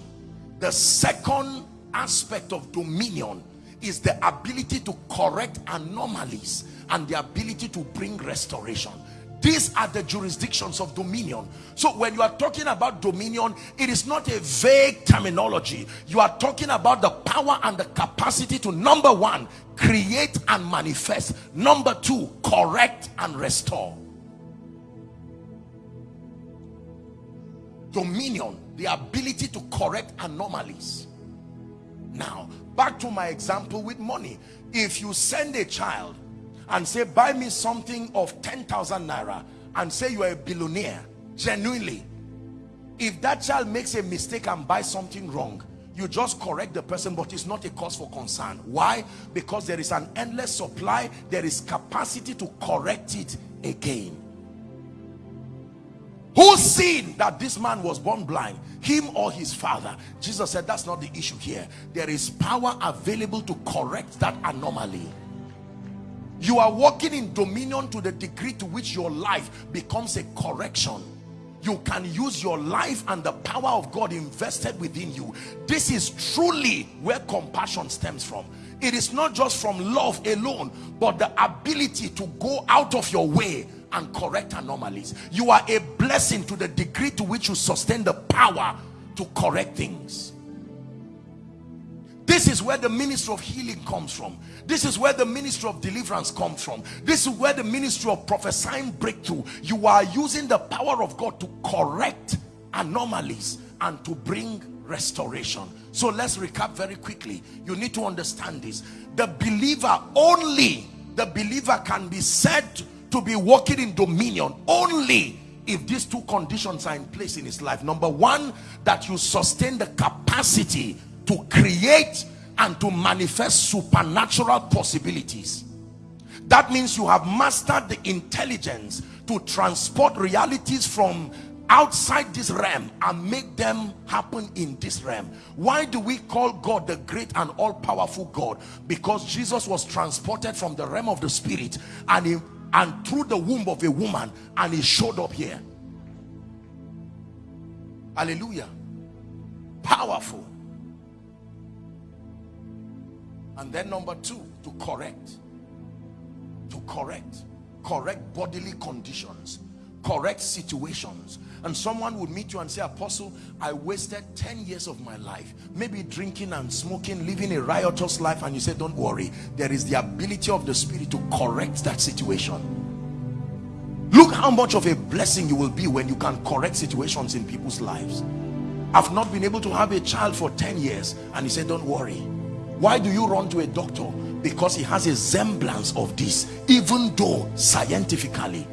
The second aspect of dominion is the ability to correct anomalies and the ability to bring restoration these are the jurisdictions of dominion. So when you are talking about dominion it is not a vague terminology. You are talking about the power and the capacity to number one create and manifest. Number two correct and restore. Dominion the ability to correct anomalies. Now back to my example with money. If you send a child and say buy me something of 10,000 naira and say you are a billionaire genuinely. If that child makes a mistake and buys something wrong you just correct the person but it's not a cause for concern. Why? Because there is an endless supply there is capacity to correct it again. Who seen that this man was born blind? Him or his father? Jesus said that's not the issue here. There is power available to correct that anomaly you are walking in dominion to the degree to which your life becomes a correction. You can use your life and the power of God invested within you. This is truly where compassion stems from. It is not just from love alone but the ability to go out of your way and correct anomalies. You are a blessing to the degree to which you sustain the power to correct things this is where the ministry of healing comes from. This is where the ministry of deliverance comes from. This is where the ministry of prophesying breakthrough. You are using the power of God to correct anomalies and to bring restoration. So let's recap very quickly. You need to understand this. The believer only, the believer can be said to be walking in dominion only if these two conditions are in place in his life. Number one, that you sustain the capacity to create and to manifest supernatural possibilities. That means you have mastered the intelligence to transport realities from outside this realm and make them happen in this realm. Why do we call god the great and all-powerful god? Because jesus was transported from the realm of the spirit and he and through the womb of a woman and he showed up here. Hallelujah. Powerful and then number two to correct. To correct. Correct bodily conditions. Correct situations. And someone would meet you and say apostle i wasted 10 years of my life maybe drinking and smoking living a riotous life. And you say don't worry. There is the ability of the spirit to correct that situation. Look how much of a blessing you will be when you can correct situations in people's lives. I've not been able to have a child for 10 years. And he said don't worry why do you run to a doctor? Because he has a semblance of this even though scientifically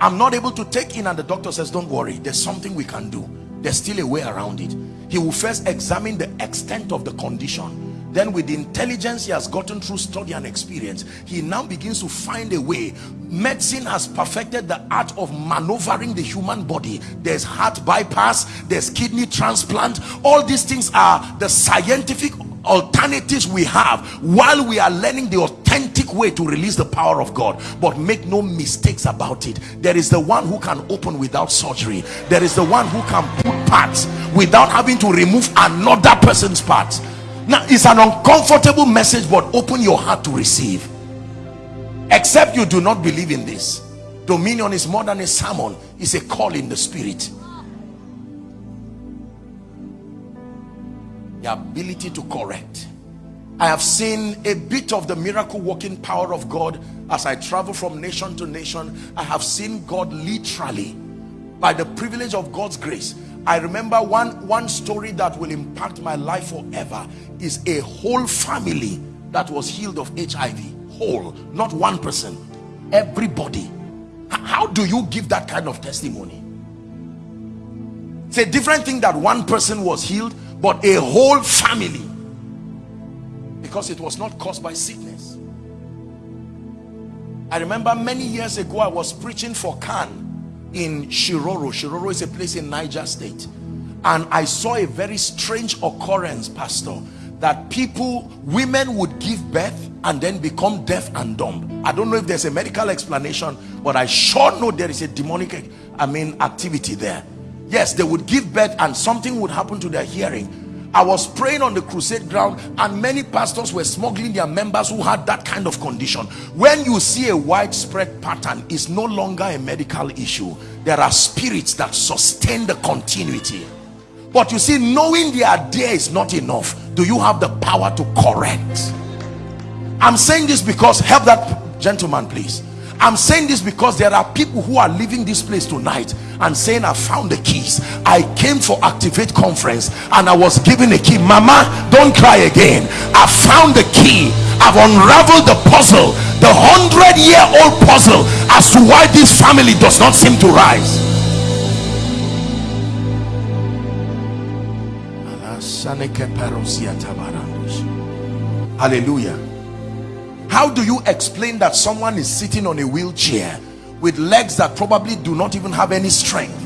i'm not able to take in and the doctor says don't worry there's something we can do. There's still a way around it. He will first examine the extent of the condition then with the intelligence he has gotten through study and experience he now begins to find a way. Medicine has perfected the art of maneuvering the human body. There's heart bypass there's kidney transplant. All these things are the scientific alternatives we have while we are learning the authentic way to release the power of God. But make no mistakes about it. There is the one who can open without surgery. There is the one who can put parts without having to remove another person's parts now it's an uncomfortable message but open your heart to receive except you do not believe in this dominion is more than a sermon it's a call in the spirit the ability to correct I have seen a bit of the miracle working power of God as I travel from nation to nation. I have seen God literally by the privilege of God's grace. I remember one, one story that will impact my life forever is a whole family that was healed of HIV. Whole, not one person, everybody. How do you give that kind of testimony? It's a different thing that one person was healed, but a whole family because it was not caused by sickness I remember many years ago I was preaching for CAN in Shiroro. Shiroro is a place in Niger State. And I saw a very strange occurrence pastor that people women would give birth and then become deaf and dumb. I don't know if there's a medical explanation but I sure know there is a demonic I mean activity there. Yes they would give birth and something would happen to their hearing I was praying on the crusade ground and many pastors were smuggling their members who had that kind of condition. When you see a widespread pattern, it's no longer a medical issue. There are spirits that sustain the continuity. But you see, knowing they are there is not enough. Do you have the power to correct? I'm saying this because, help that gentleman please. I'm saying this because there are people who are leaving this place tonight and saying I found the keys. I came for activate conference and I was given a key. Mama, don't cry again. I found the key. I've unraveled the puzzle, the hundred year old puzzle as to why this family does not seem to rise. Hallelujah how do you explain that someone is sitting on a wheelchair with legs that probably do not even have any strength?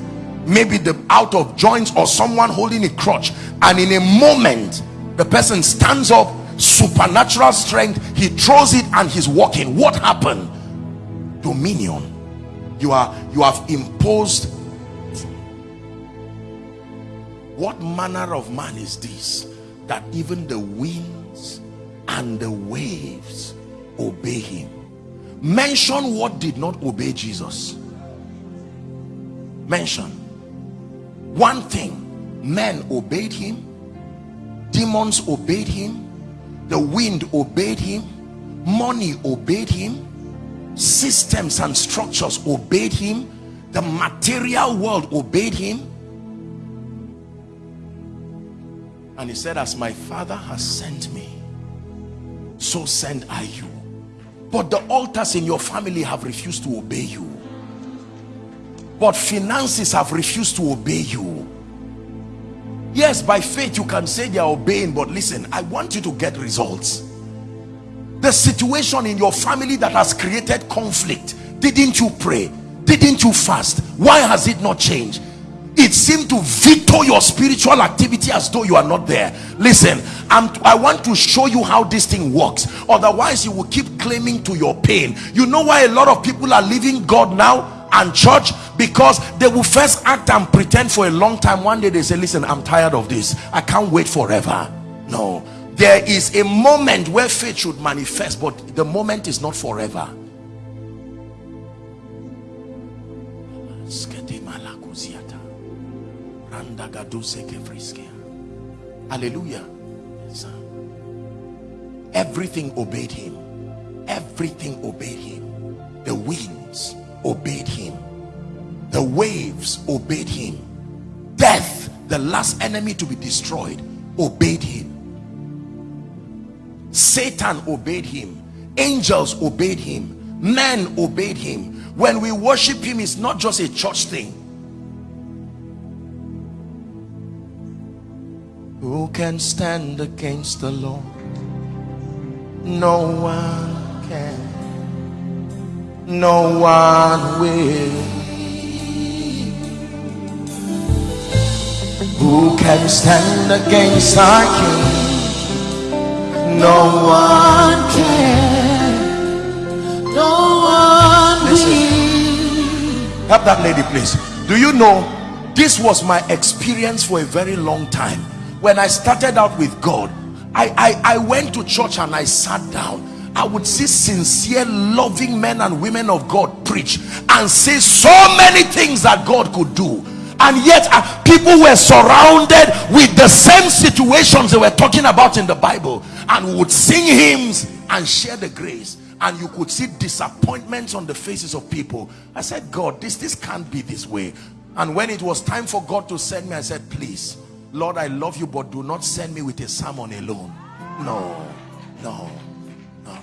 Maybe the out of joints or someone holding a crutch and in a moment the person stands up supernatural strength he throws it and he's walking. What happened? Dominion. You are you have imposed what manner of man is this that even the winds and the waves obey him. Mention what did not obey jesus. Mention. One thing. Men obeyed him. Demons obeyed him. The wind obeyed him. Money obeyed him. Systems and structures obeyed him. The material world obeyed him. And he said as my father has sent me so send I you but the altars in your family have refused to obey you. But finances have refused to obey you. Yes by faith you can say they are obeying but listen i want you to get results. The situation in your family that has created conflict didn't you pray? Didn't you fast? Why has it not changed it seemed to veto your spiritual activity as though you are not there. Listen I'm, i want to show you how this thing works. Otherwise you will keep claiming to your pain. You know why a lot of people are leaving god now and church? Because they will first act and pretend for a long time. One day they say listen i'm tired of this. I can't wait forever. No. There is a moment where faith should manifest but the moment is not forever hallelujah. Everything obeyed him. Everything obeyed him. The winds obeyed him. The waves obeyed him. Death the last enemy to be destroyed obeyed him. Satan obeyed him. Angels obeyed him. Men obeyed him. When we worship him it's not just a church thing who can stand against the Lord no one can. No one will. Who can stand against our king? No one can. No one will. Help that lady please. Do you know this was my experience for a very long time when I started out with God I, I, I went to church and I sat down. I would see sincere loving men and women of God preach and say so many things that God could do. And yet uh, people were surrounded with the same situations they were talking about in the Bible and would sing hymns and share the grace. And you could see disappointments on the faces of people. I said God this this can't be this way. And when it was time for God to send me I said please Lord I love you but do not send me with a sermon alone no no no.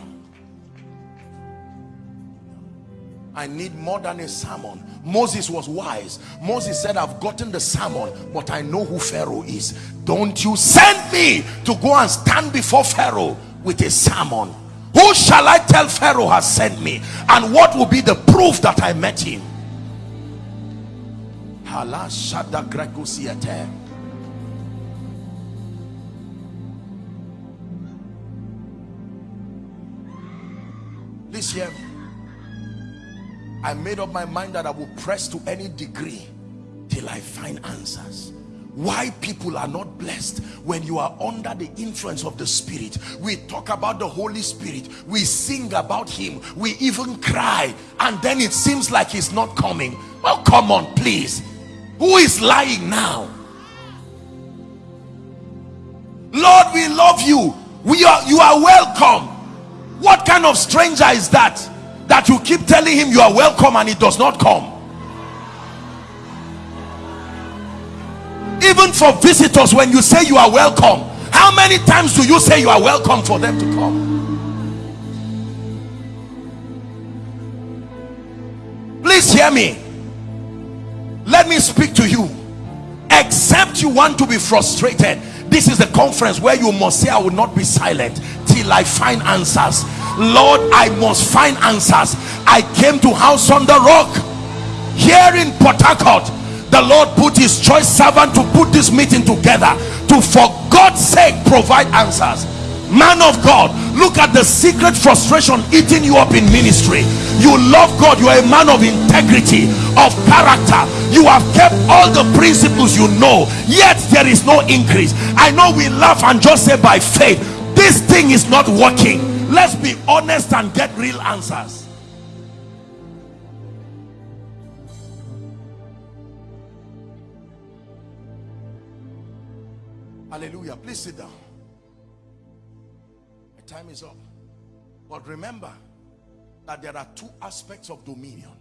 I need more than a sermon. Moses was wise. Moses said, I've gotten the sermon, but I know who Pharaoh is. Don't you send me to go and stand before Pharaoh with a sermon. Who shall I tell Pharaoh has sent me? And what will be the proof that I met him? This year I made up my mind that I will press to any degree till I find answers. Why people are not blessed when you are under the influence of the spirit. We talk about the holy spirit. We sing about him. We even cry. And then it seems like he's not coming. Well come on please. Who is lying now? Lord we love you. We are you are welcome what kind of stranger is that that you keep telling him you are welcome and he does not come? Even for visitors when you say you are welcome how many times do you say you are welcome for them to come? Please hear me. Let me speak to you. Except you want to be frustrated this is the conference where you must say i will not be silent till i find answers. Lord i must find answers. I came to house on the rock. Here in port harcourt the lord put his choice servant to put this meeting together to for god's sake provide answers. Man of god look at the secret frustration eating you up in ministry. You love god. You are a man of integrity of character. You have kept all the principles you know yet there is no increase. I know we laugh and just say by faith this thing is not working. Let's be honest and get real answers. Hallelujah. Please sit down. My time is up. But remember that there are two aspects of dominion.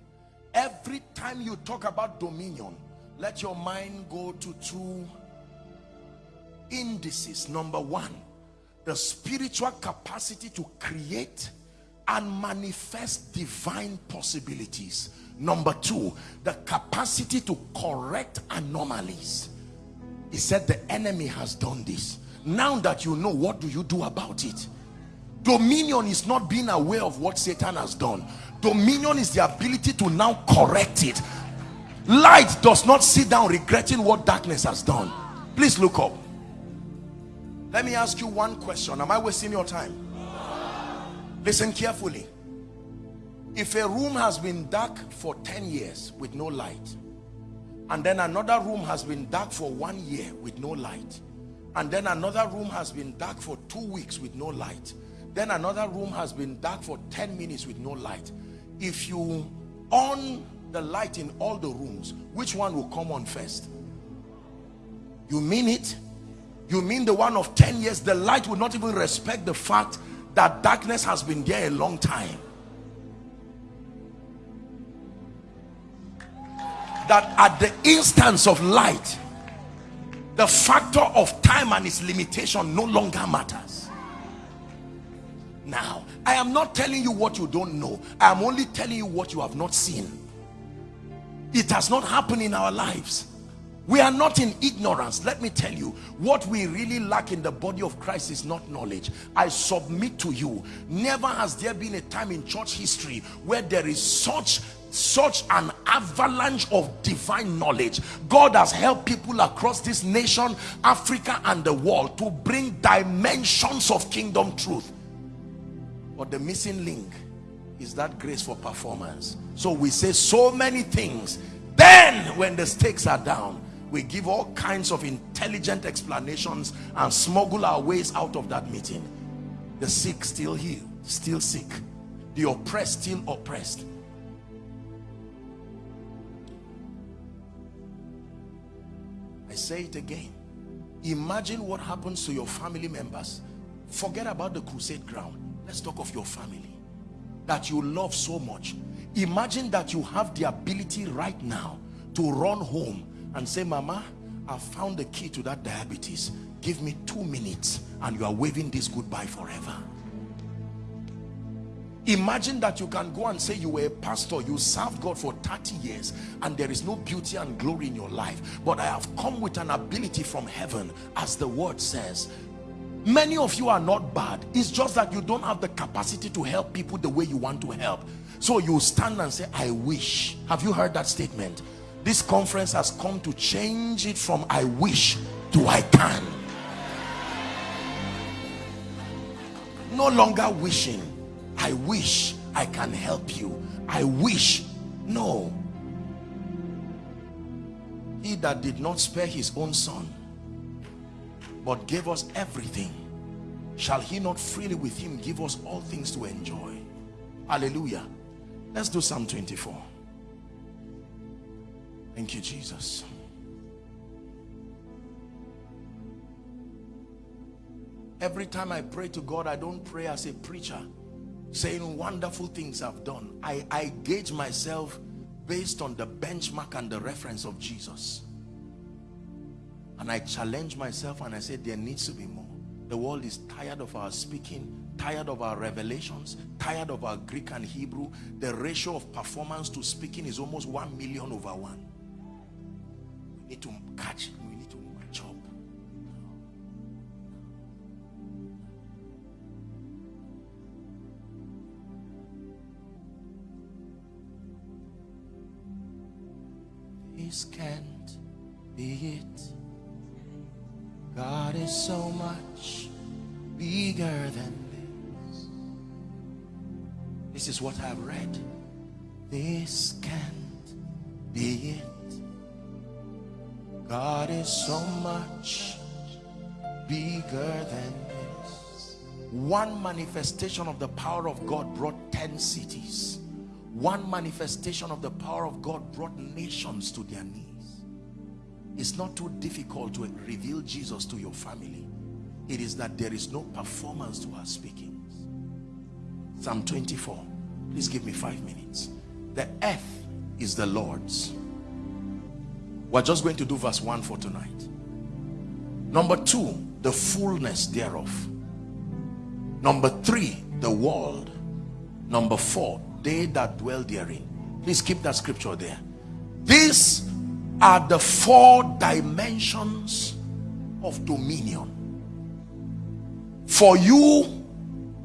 Every time you talk about dominion let your mind go to two indices. Number one the spiritual capacity to create and manifest divine possibilities. Number two the capacity to correct anomalies. He said the enemy has done this. Now that you know what do you do about it? Dominion is not being aware of what satan has done. Dominion is the ability to now correct it. Light does not sit down regretting what darkness has done. Please look up let me ask you one question. Am I wasting your time? Listen carefully. If a room has been dark for 10 years with no light, and then another room has been dark for one year with no light, and then another room has been dark for two weeks with no light, then another room has been dark for 10 minutes with no light. If you on the light in all the rooms, which one will come on first? You mean it? You mean the one of 10 years the light will not even respect the fact that darkness has been there a long time. That at the instance of light the factor of time and its limitation no longer matters. Now i am not telling you what you don't know. I am only telling you what you have not seen. It has not happened in our lives we are not in ignorance. Let me tell you what we really lack in the body of christ is not knowledge. I submit to you never has there been a time in church history where there is such such an avalanche of divine knowledge. God has helped people across this nation africa and the world to bring dimensions of kingdom truth. But the missing link is that grace for performance. So we say so many things. Then when the stakes are down we give all kinds of intelligent explanations and smuggle our ways out of that meeting. The sick still healed still sick. The oppressed still oppressed. I say it again. Imagine what happens to your family members. Forget about the crusade ground. Let's talk of your family that you love so much. Imagine that you have the ability right now to run home and say mama i found the key to that diabetes. Give me two minutes and you are waving this goodbye forever. Imagine that you can go and say you were a pastor you served god for 30 years and there is no beauty and glory in your life. But i have come with an ability from heaven as the word says. Many of you are not bad. It's just that you don't have the capacity to help people the way you want to help. So you stand and say i wish. Have you heard that statement this conference has come to change it from i wish to i can no longer wishing I wish I can help you. I wish. No. He that did not spare his own son, but gave us everything, shall he not freely with him give us all things to enjoy? Hallelujah. Let's do Psalm 24. Thank you, Jesus. Every time I pray to God, I don't pray as a preacher saying wonderful things I've done. I, I gauge myself based on the benchmark and the reference of Jesus. And I challenge myself and I say there needs to be more. The world is tired of our speaking, tired of our revelations, tired of our Greek and Hebrew. The ratio of performance to speaking is almost one million over one. We need to catch this can't be it. God is so much bigger than this. This is what I've read. This can't be it. God is so much bigger than this. One manifestation of the power of God brought 10 cities. One manifestation of the power of God brought nations to their knees. It's not too difficult to reveal Jesus to your family. It is that there is no performance to our speakings. Psalm 24 please give me five minutes. The earth is the Lord's we're just going to do verse 1 for tonight. Number two the fullness thereof. Number three the world. Number four they that dwell therein. Please keep that scripture there. These are the four dimensions of dominion. For you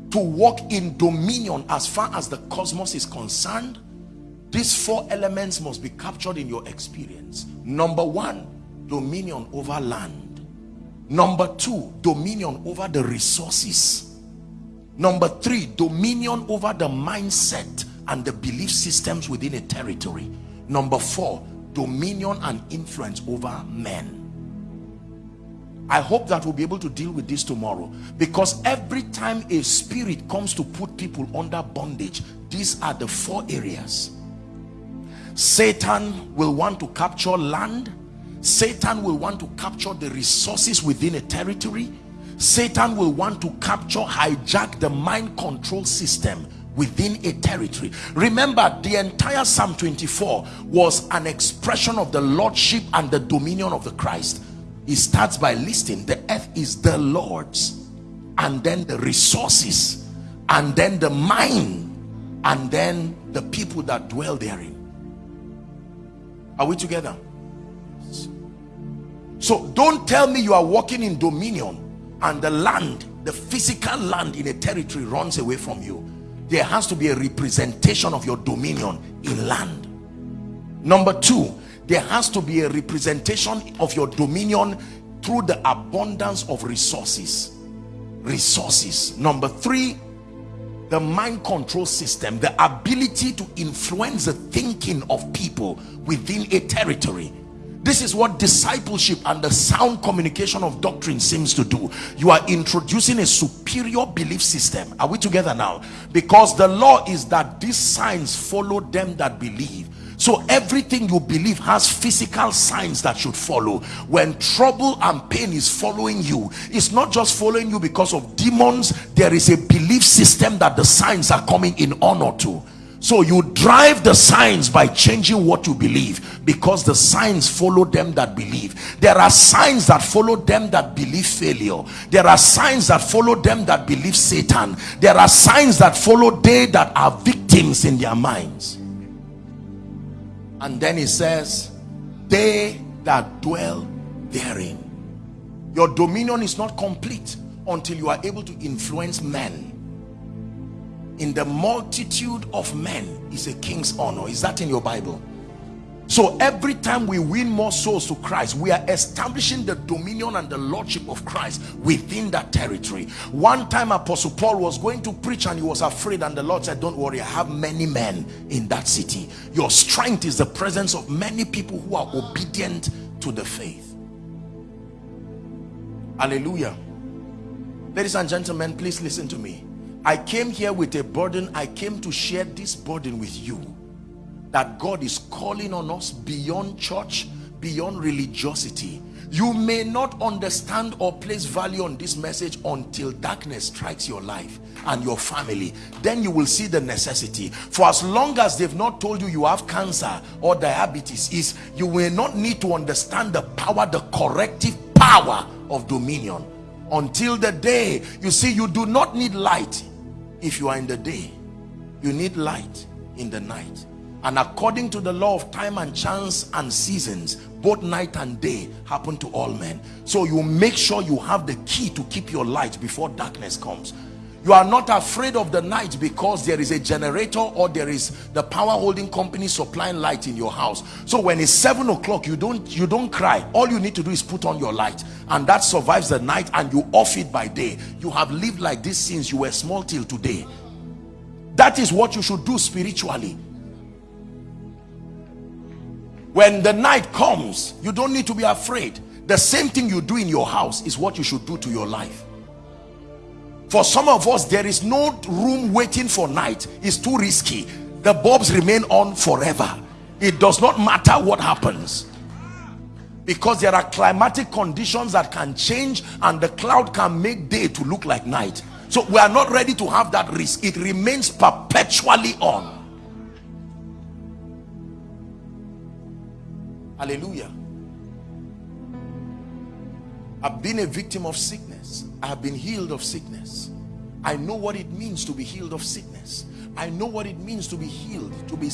to walk in dominion as far as the cosmos is concerned these four elements must be captured in your experience. Number one dominion over land. Number two dominion over the resources. Number three dominion over the mindset and the belief systems within a territory. Number four dominion and influence over men. I hope that we'll be able to deal with this tomorrow because every time a spirit comes to put people under bondage these are the four areas Satan will want to capture land. Satan will want to capture the resources within a territory. Satan will want to capture hijack the mind control system within a territory. Remember the entire psalm 24 was an expression of the lordship and the dominion of the christ. He starts by listing the earth is the lord's and then the resources and then the mind and then the people that dwell therein are we together? So don't tell me you are walking in dominion and the land the physical land in a territory runs away from you. There has to be a representation of your dominion in land. Number two there has to be a representation of your dominion through the abundance of resources. Resources. Number three the mind control system the ability to influence the thinking of people within a territory. This is what discipleship and the sound communication of doctrine seems to do. You are introducing a superior belief system. Are we together now? Because the law is that these signs follow them that believe so everything you believe has physical signs that should follow when trouble and pain is following you it's not just following you because of demons there is a belief system that the signs are coming in honor to so you drive the signs by changing what you believe because the signs follow them that believe. There are signs that follow them that believe failure. There are signs that follow them that believe Satan. There are signs that follow they that are victims in their minds. And then he says, they that dwell therein. Your dominion is not complete until you are able to influence men. In the multitude of men is a king's honor. Is that in your bible so every time we win more souls to christ we are establishing the dominion and the lordship of christ within that territory. One time apostle paul was going to preach and he was afraid and the lord said don't worry i have many men in that city. Your strength is the presence of many people who are obedient to the faith. Hallelujah. Ladies and gentlemen please listen to me. I came here with a burden. I came to share this burden with you. That God is calling on us beyond church, beyond religiosity. You may not understand or place value on this message until darkness strikes your life and your family. Then you will see the necessity. For as long as they've not told you you have cancer or diabetes, is you will not need to understand the power, the corrective power of dominion until the day you see you do not need light if you are in the day you need light in the night and according to the law of time and chance and seasons both night and day happen to all men. So you make sure you have the key to keep your light before darkness comes. You are not afraid of the night because there is a generator or there is the power holding company supplying light in your house. So when it's seven o'clock you don't you don't cry. All you need to do is put on your light. And that survives the night and you off it by day. You have lived like this since you were small till today. That is what you should do spiritually when the night comes you don't need to be afraid. The same thing you do in your house is what you should do to your life. For some of us there is no room waiting for night. It's too risky. The bulbs remain on forever. It does not matter what happens. Because there are climatic conditions that can change and the cloud can make day to look like night. So we are not ready to have that risk. It remains perpetually on hallelujah. I've been a victim of sickness. I have been healed of sickness. I know what it means to be healed of sickness. I know what it means to be healed to be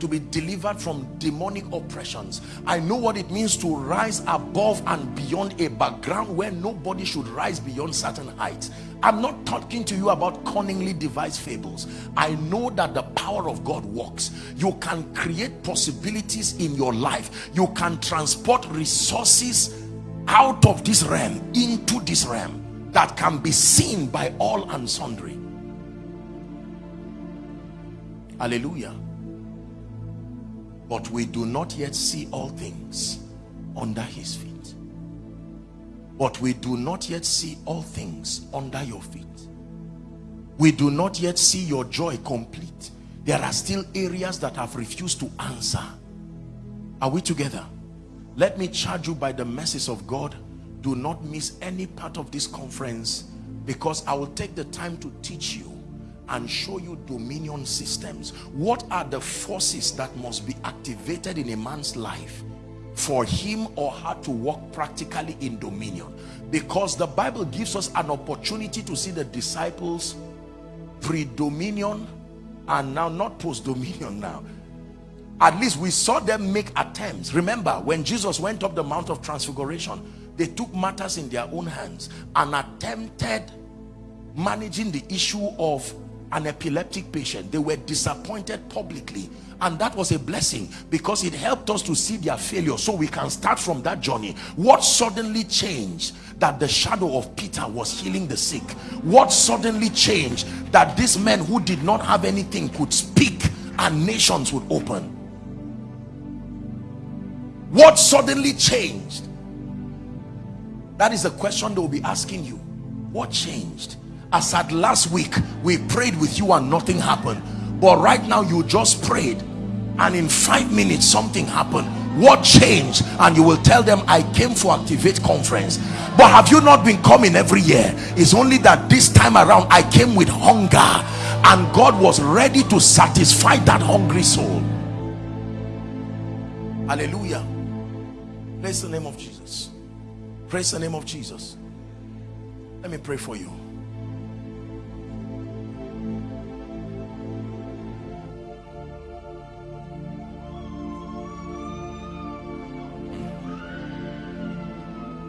to be delivered from demonic oppressions. I know what it means to rise above and beyond a background where nobody should rise beyond certain heights I'm not talking to you about cunningly devised fables. I know that the power of God works. You can create possibilities in your life. You can transport resources out of this realm into this realm that can be seen by all and sundry. Hallelujah. But we do not yet see all things under his feet but we do not yet see all things under your feet. We do not yet see your joy complete. There are still areas that have refused to answer. Are we together? Let me charge you by the message of God. Do not miss any part of this conference because I will take the time to teach you and show you dominion systems. What are the forces that must be activated in a man's life for him or her to walk practically in dominion. Because the bible gives us an opportunity to see the disciples pre-dominion and now not post-dominion now. At least we saw them make attempts. Remember when jesus went up the mount of transfiguration they took matters in their own hands and attempted managing the issue of an epileptic patient. They were disappointed publicly. And that was a blessing because it helped us to see their failure. So we can start from that journey. What suddenly changed that the shadow of Peter was healing the sick? What suddenly changed that these men who did not have anything could speak and nations would open? What suddenly changed? That is the question they will be asking you. What changed as at last week we prayed with you and nothing happened. But right now you just prayed. And in five minutes something happened. What changed? And you will tell them i came for activate conference. But have you not been coming every year? It's only that this time around i came with hunger. And god was ready to satisfy that hungry soul. Hallelujah. Praise the name of jesus. Praise the name of jesus. Let me pray for you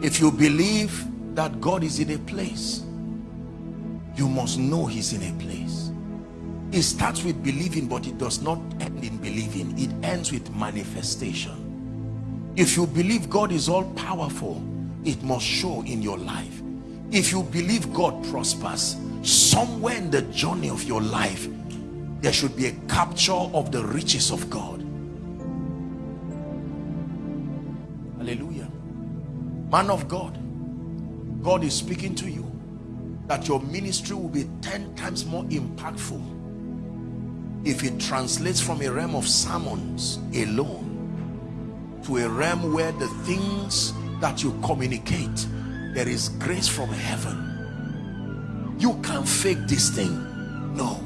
if you believe that God is in a place you must know he's in a place. It starts with believing but it does not end in believing. It ends with manifestation. If you believe God is all powerful it must show in your life. If you believe God prospers somewhere in the journey of your life there should be a capture of the riches of God man of God God is speaking to you that your ministry will be 10 times more impactful if it translates from a realm of sermons alone to a realm where the things that you communicate there is grace from heaven. You can't fake this thing. No.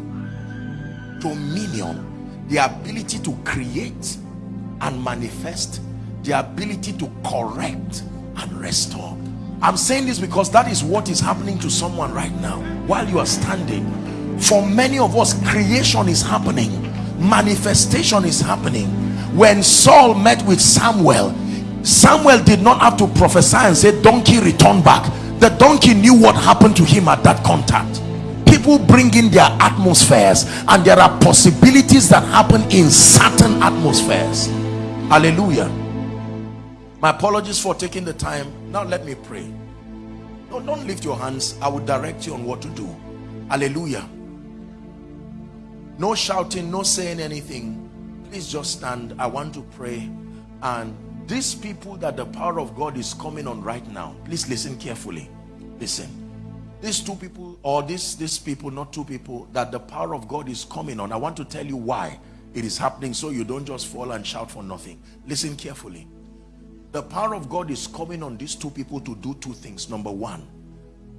Dominion the ability to create and manifest the ability to correct and restore i'm saying this because that is what is happening to someone right now. While you are standing for many of us creation is happening. Manifestation is happening. When saul met with samuel samuel did not have to prophesy and say donkey return back. The donkey knew what happened to him at that contact. People bring in their atmospheres and there are possibilities that happen in certain atmospheres. Hallelujah my apologies for taking the time. Now let me pray. No don't lift your hands. I will direct you on what to do. Hallelujah. No shouting no saying anything. Please just stand. I want to pray. And these people that the power of god is coming on right now please listen carefully. Listen. These two people or these these people not two people that the power of god is coming on i want to tell you why it is happening so you don't just fall and shout for nothing. Listen carefully the power of God is coming on these two people to do two things. Number one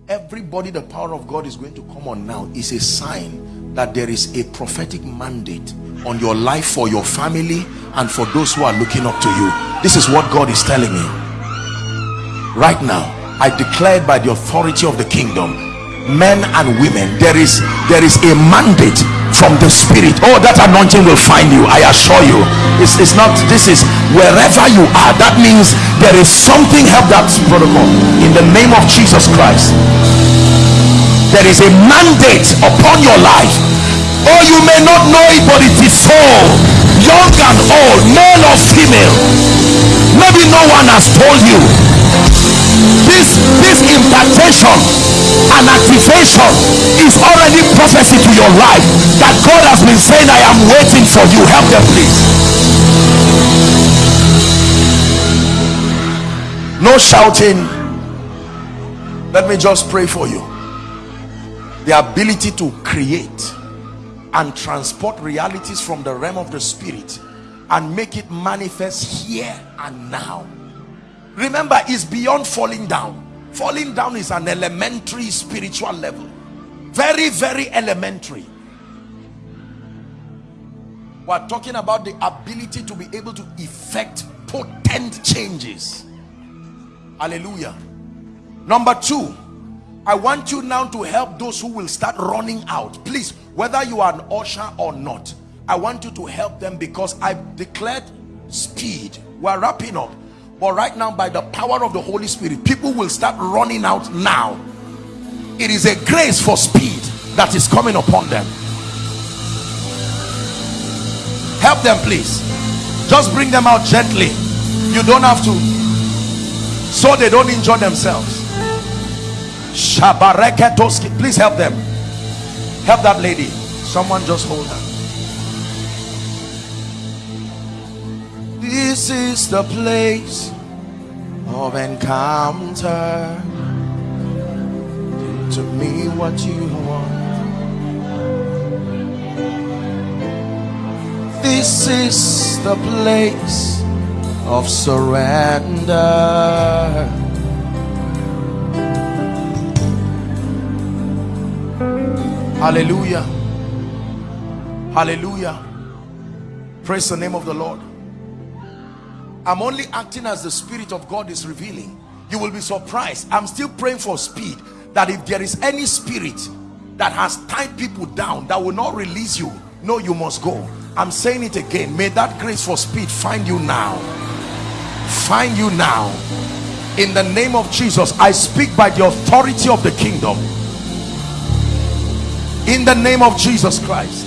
everybody the power of God is going to come on now is a sign that there is a prophetic mandate on your life for your family and for those who are looking up to you. This is what God is telling me. Right now I declare by the authority of the kingdom men and women there is there is a mandate from the spirit. Oh that anointing will find you i assure you. It's, it's not this is wherever you are. That means there is something help that protocol in the name of jesus christ. There is a mandate upon your life. Oh you may not know it but it is so. Young and old male or female. Maybe no one has told you this this impartation and activation is already prophecy to your life that God has been saying I am waiting for you. Help them please. No shouting. Let me just pray for you. The ability to create and transport realities from the realm of the spirit and make it manifest here and now remember it's beyond falling down. Falling down is an elementary spiritual level. Very very elementary. We're talking about the ability to be able to effect potent changes. Hallelujah. Number two i want you now to help those who will start running out. Please whether you are an usher or not i want you to help them because I've declared speed. We're wrapping up but right now by the power of the holy spirit people will start running out now. It is a grace for speed that is coming upon them. Help them please. Just bring them out gently. You don't have to. So they don't injure themselves. Please help them. Help that lady. Someone just hold her this is the place of encounter. Do to me what you want. This is the place of surrender. Hallelujah. Hallelujah. Praise the name of the Lord. I'm only acting as the Spirit of God is revealing. You will be surprised. I'm still praying for speed. That if there is any spirit that has tied people down, that will not release you, no, you must go. I'm saying it again. May that grace for speed find you now. Find you now. In the name of Jesus, I speak by the authority of the kingdom. In the name of Jesus Christ.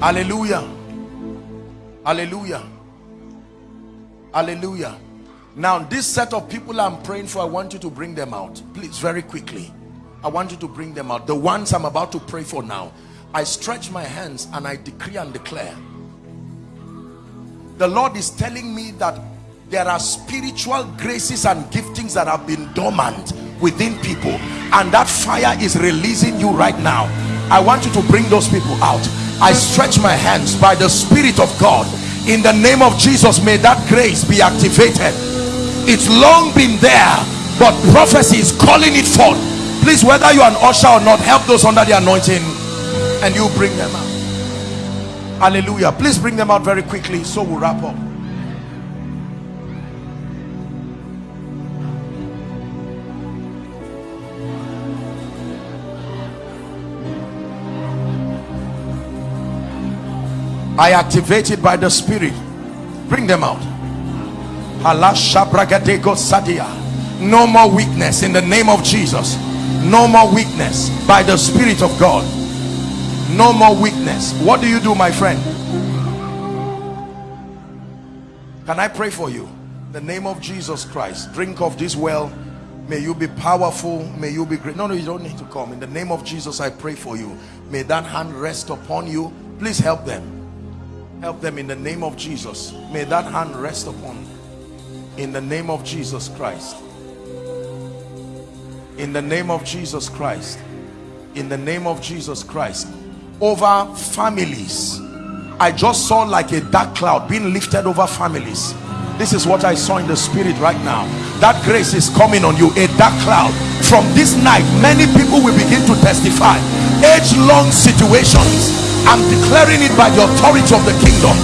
Hallelujah. Hallelujah. Hallelujah. Now, this set of people I'm praying for, I want you to bring them out. Please, very quickly. I want you to bring them out. The ones I'm about to pray for now. I stretch my hands and I decree and declare. The Lord is telling me that there are spiritual graces and giftings that have been dormant within people and that fire is releasing you right now i want you to bring those people out i stretch my hands by the spirit of god. In the name of jesus may that grace be activated. It's long been there but prophecy is calling it forth. Please whether you're an usher or not help those under the anointing and you bring them out. Hallelujah. Please bring them out very quickly so we'll wrap up I activate it by the spirit. Bring them out. No more weakness in the name of Jesus. No more weakness by the spirit of God. No more weakness. What do you do my friend? Can I pray for you? The name of Jesus Christ drink of this well. May you be powerful. May you be great. No no you don't need to come. In the name of Jesus I pray for you. May that hand rest upon you. Please help them help them in the name of Jesus. May that hand rest upon in the name of Jesus Christ. In the name of Jesus Christ. In the name of Jesus Christ. Over families. I just saw like a dark cloud being lifted over families. This is what I saw in the spirit right now. That grace is coming on you. A dark cloud. From this night many people will begin to testify. Age-long situations I'm declaring it by the authority of the kingdom.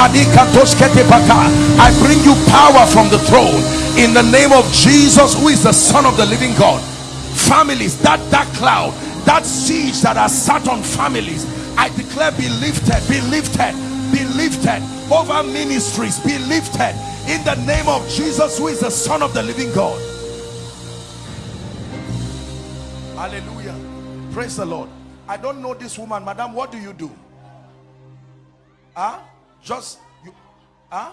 I bring you power from the throne in the name of Jesus, who is the Son of the living God. Families, that dark cloud, that siege that has sat on families, I declare be lifted, be lifted, be lifted over ministries, be lifted in the name of Jesus, who is the Son of the living God. Hallelujah. Praise the Lord. I don't know this woman, madam. What do you do? Huh? Just you huh?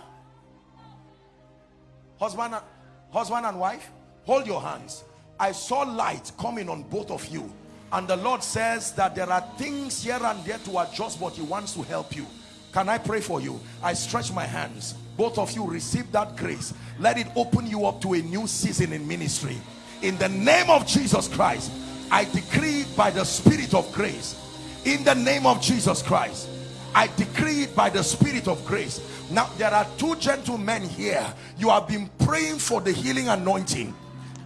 Husband and husband and wife, hold your hands. I saw light coming on both of you. And the Lord says that there are things here and there to adjust, but He wants to help you. Can I pray for you? I stretch my hands. Both of you receive that grace. Let it open you up to a new season in ministry. In the name of Jesus Christ, I decree by the spirit of grace. In the name of Jesus Christ I decree it by the spirit of grace. Now there are two gentlemen here. You have been praying for the healing anointing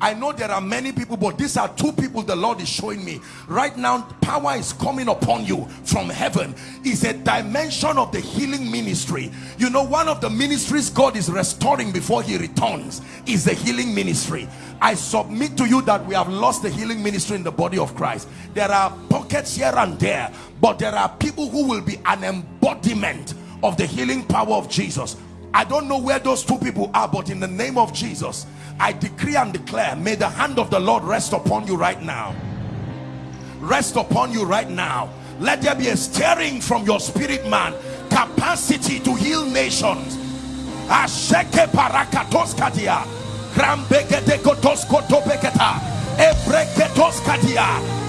I know there are many people but these are two people the Lord is showing me. Right now power is coming upon you from heaven. Is a dimension of the healing ministry. You know one of the ministries God is restoring before he returns is the healing ministry. I submit to you that we have lost the healing ministry in the body of Christ. There are pockets here and there but there are people who will be an embodiment of the healing power of Jesus. I don't know where those two people are but in the name of Jesus I decree and declare may the hand of the Lord rest upon you right now. Rest upon you right now. Let there be a stirring from your spirit man. Capacity to heal nations. Asheke parakatoskatia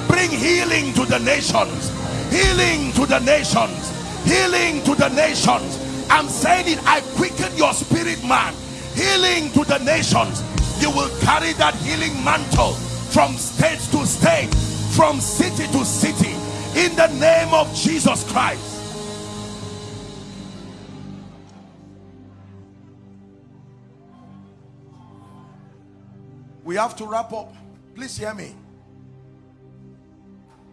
bring healing to the nations. Healing to the nations. Healing to the nations. I'm saying it. I quicken your spirit man. Healing to the nations. You will carry that healing mantle from state to state, from city to city. In the name of Jesus Christ. We have to wrap up. Please hear me.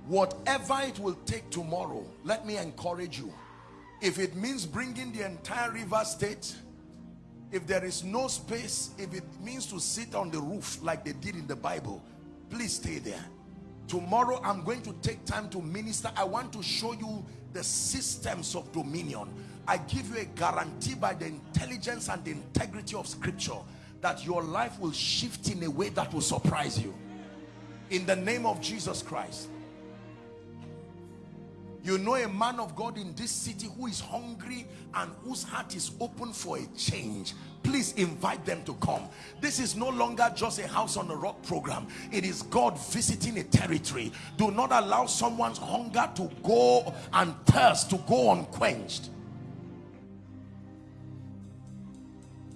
Whatever it will take tomorrow, let me encourage you. If it means bringing the entire river state, if there is no space, if it means to sit on the roof like they did in the Bible, please stay there. Tomorrow I'm going to take time to minister. I want to show you the systems of dominion. I give you a guarantee by the intelligence and the integrity of scripture that your life will shift in a way that will surprise you. In the name of Jesus Christ. You know a man of God in this city who is hungry and whose heart is open for a change. Please invite them to come. This is no longer just a house on the rock program. It is God visiting a territory. Do not allow someone's hunger to go and thirst to go unquenched.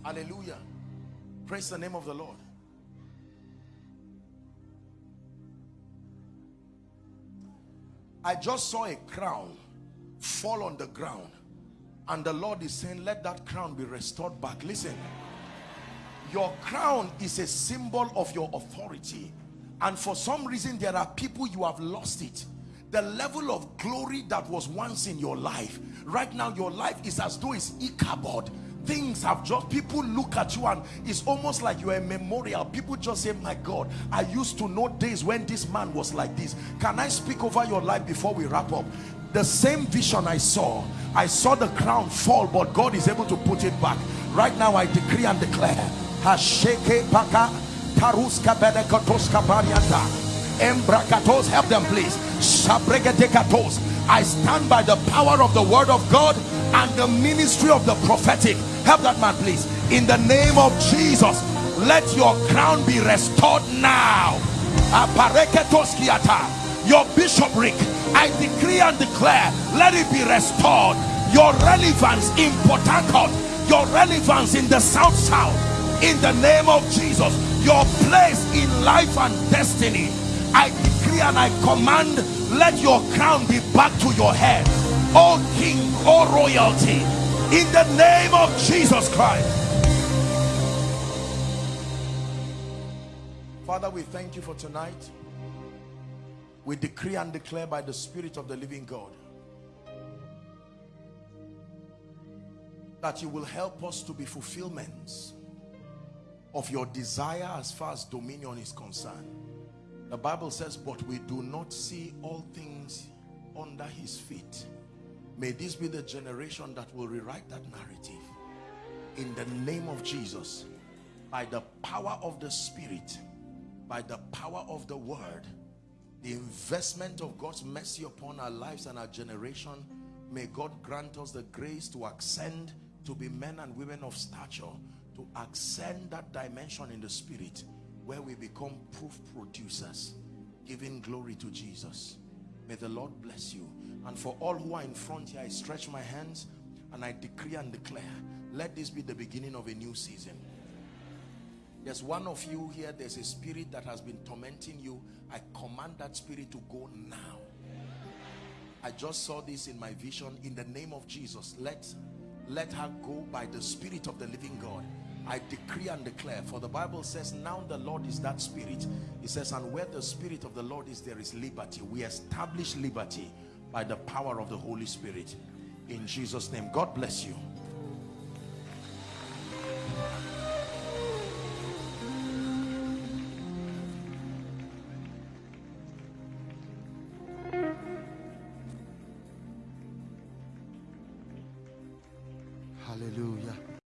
Hallelujah. Praise the name of the Lord. I just saw a crown fall on the ground. And the Lord is saying let that crown be restored back. Listen your crown is a symbol of your authority. And for some reason there are people you have lost it. The level of glory that was once in your life. Right now your life is as though it's Ichabod things have just people look at you and it's almost like you're a memorial. People just say my god i used to know days when this man was like this. Can i speak over your life before we wrap up? The same vision i saw i saw the crown fall but god is able to put it back. Right now i decree and declare hasheke taruska embrakatos help them please. I stand by the power of the word of god and the ministry of the prophetic help that man please. In the name of jesus let your crown be restored now. Your bishopric i decree and declare let it be restored. Your relevance in Port your relevance in the south south in the name of jesus your place in life and destiny. I decree and i command let your crown be back to your head. Oh king oh royalty in the name of Jesus Christ. Father, we thank you for tonight. We decree and declare by the Spirit of the living God that you will help us to be fulfillments of your desire as far as dominion is concerned. The Bible says, but we do not see all things under his feet. May this be the generation that will rewrite that narrative. In the name of Jesus, by the power of the Spirit, by the power of the Word, the investment of God's mercy upon our lives and our generation, may God grant us the grace to ascend to be men and women of stature, to ascend that dimension in the Spirit where we become proof producers, giving glory to Jesus. May the Lord bless you. And for all who are in front here, I stretch my hands and I decree and declare, let this be the beginning of a new season. There's one of you here, there's a spirit that has been tormenting you. I command that spirit to go now. I just saw this in my vision. In the name of Jesus, let, let her go by the spirit of the living God. I decree and declare, for the Bible says, now the Lord is that spirit. He says, and where the spirit of the Lord is, there is liberty. We establish liberty by the power of the Holy Spirit. In Jesus' name, God bless you. Hallelujah.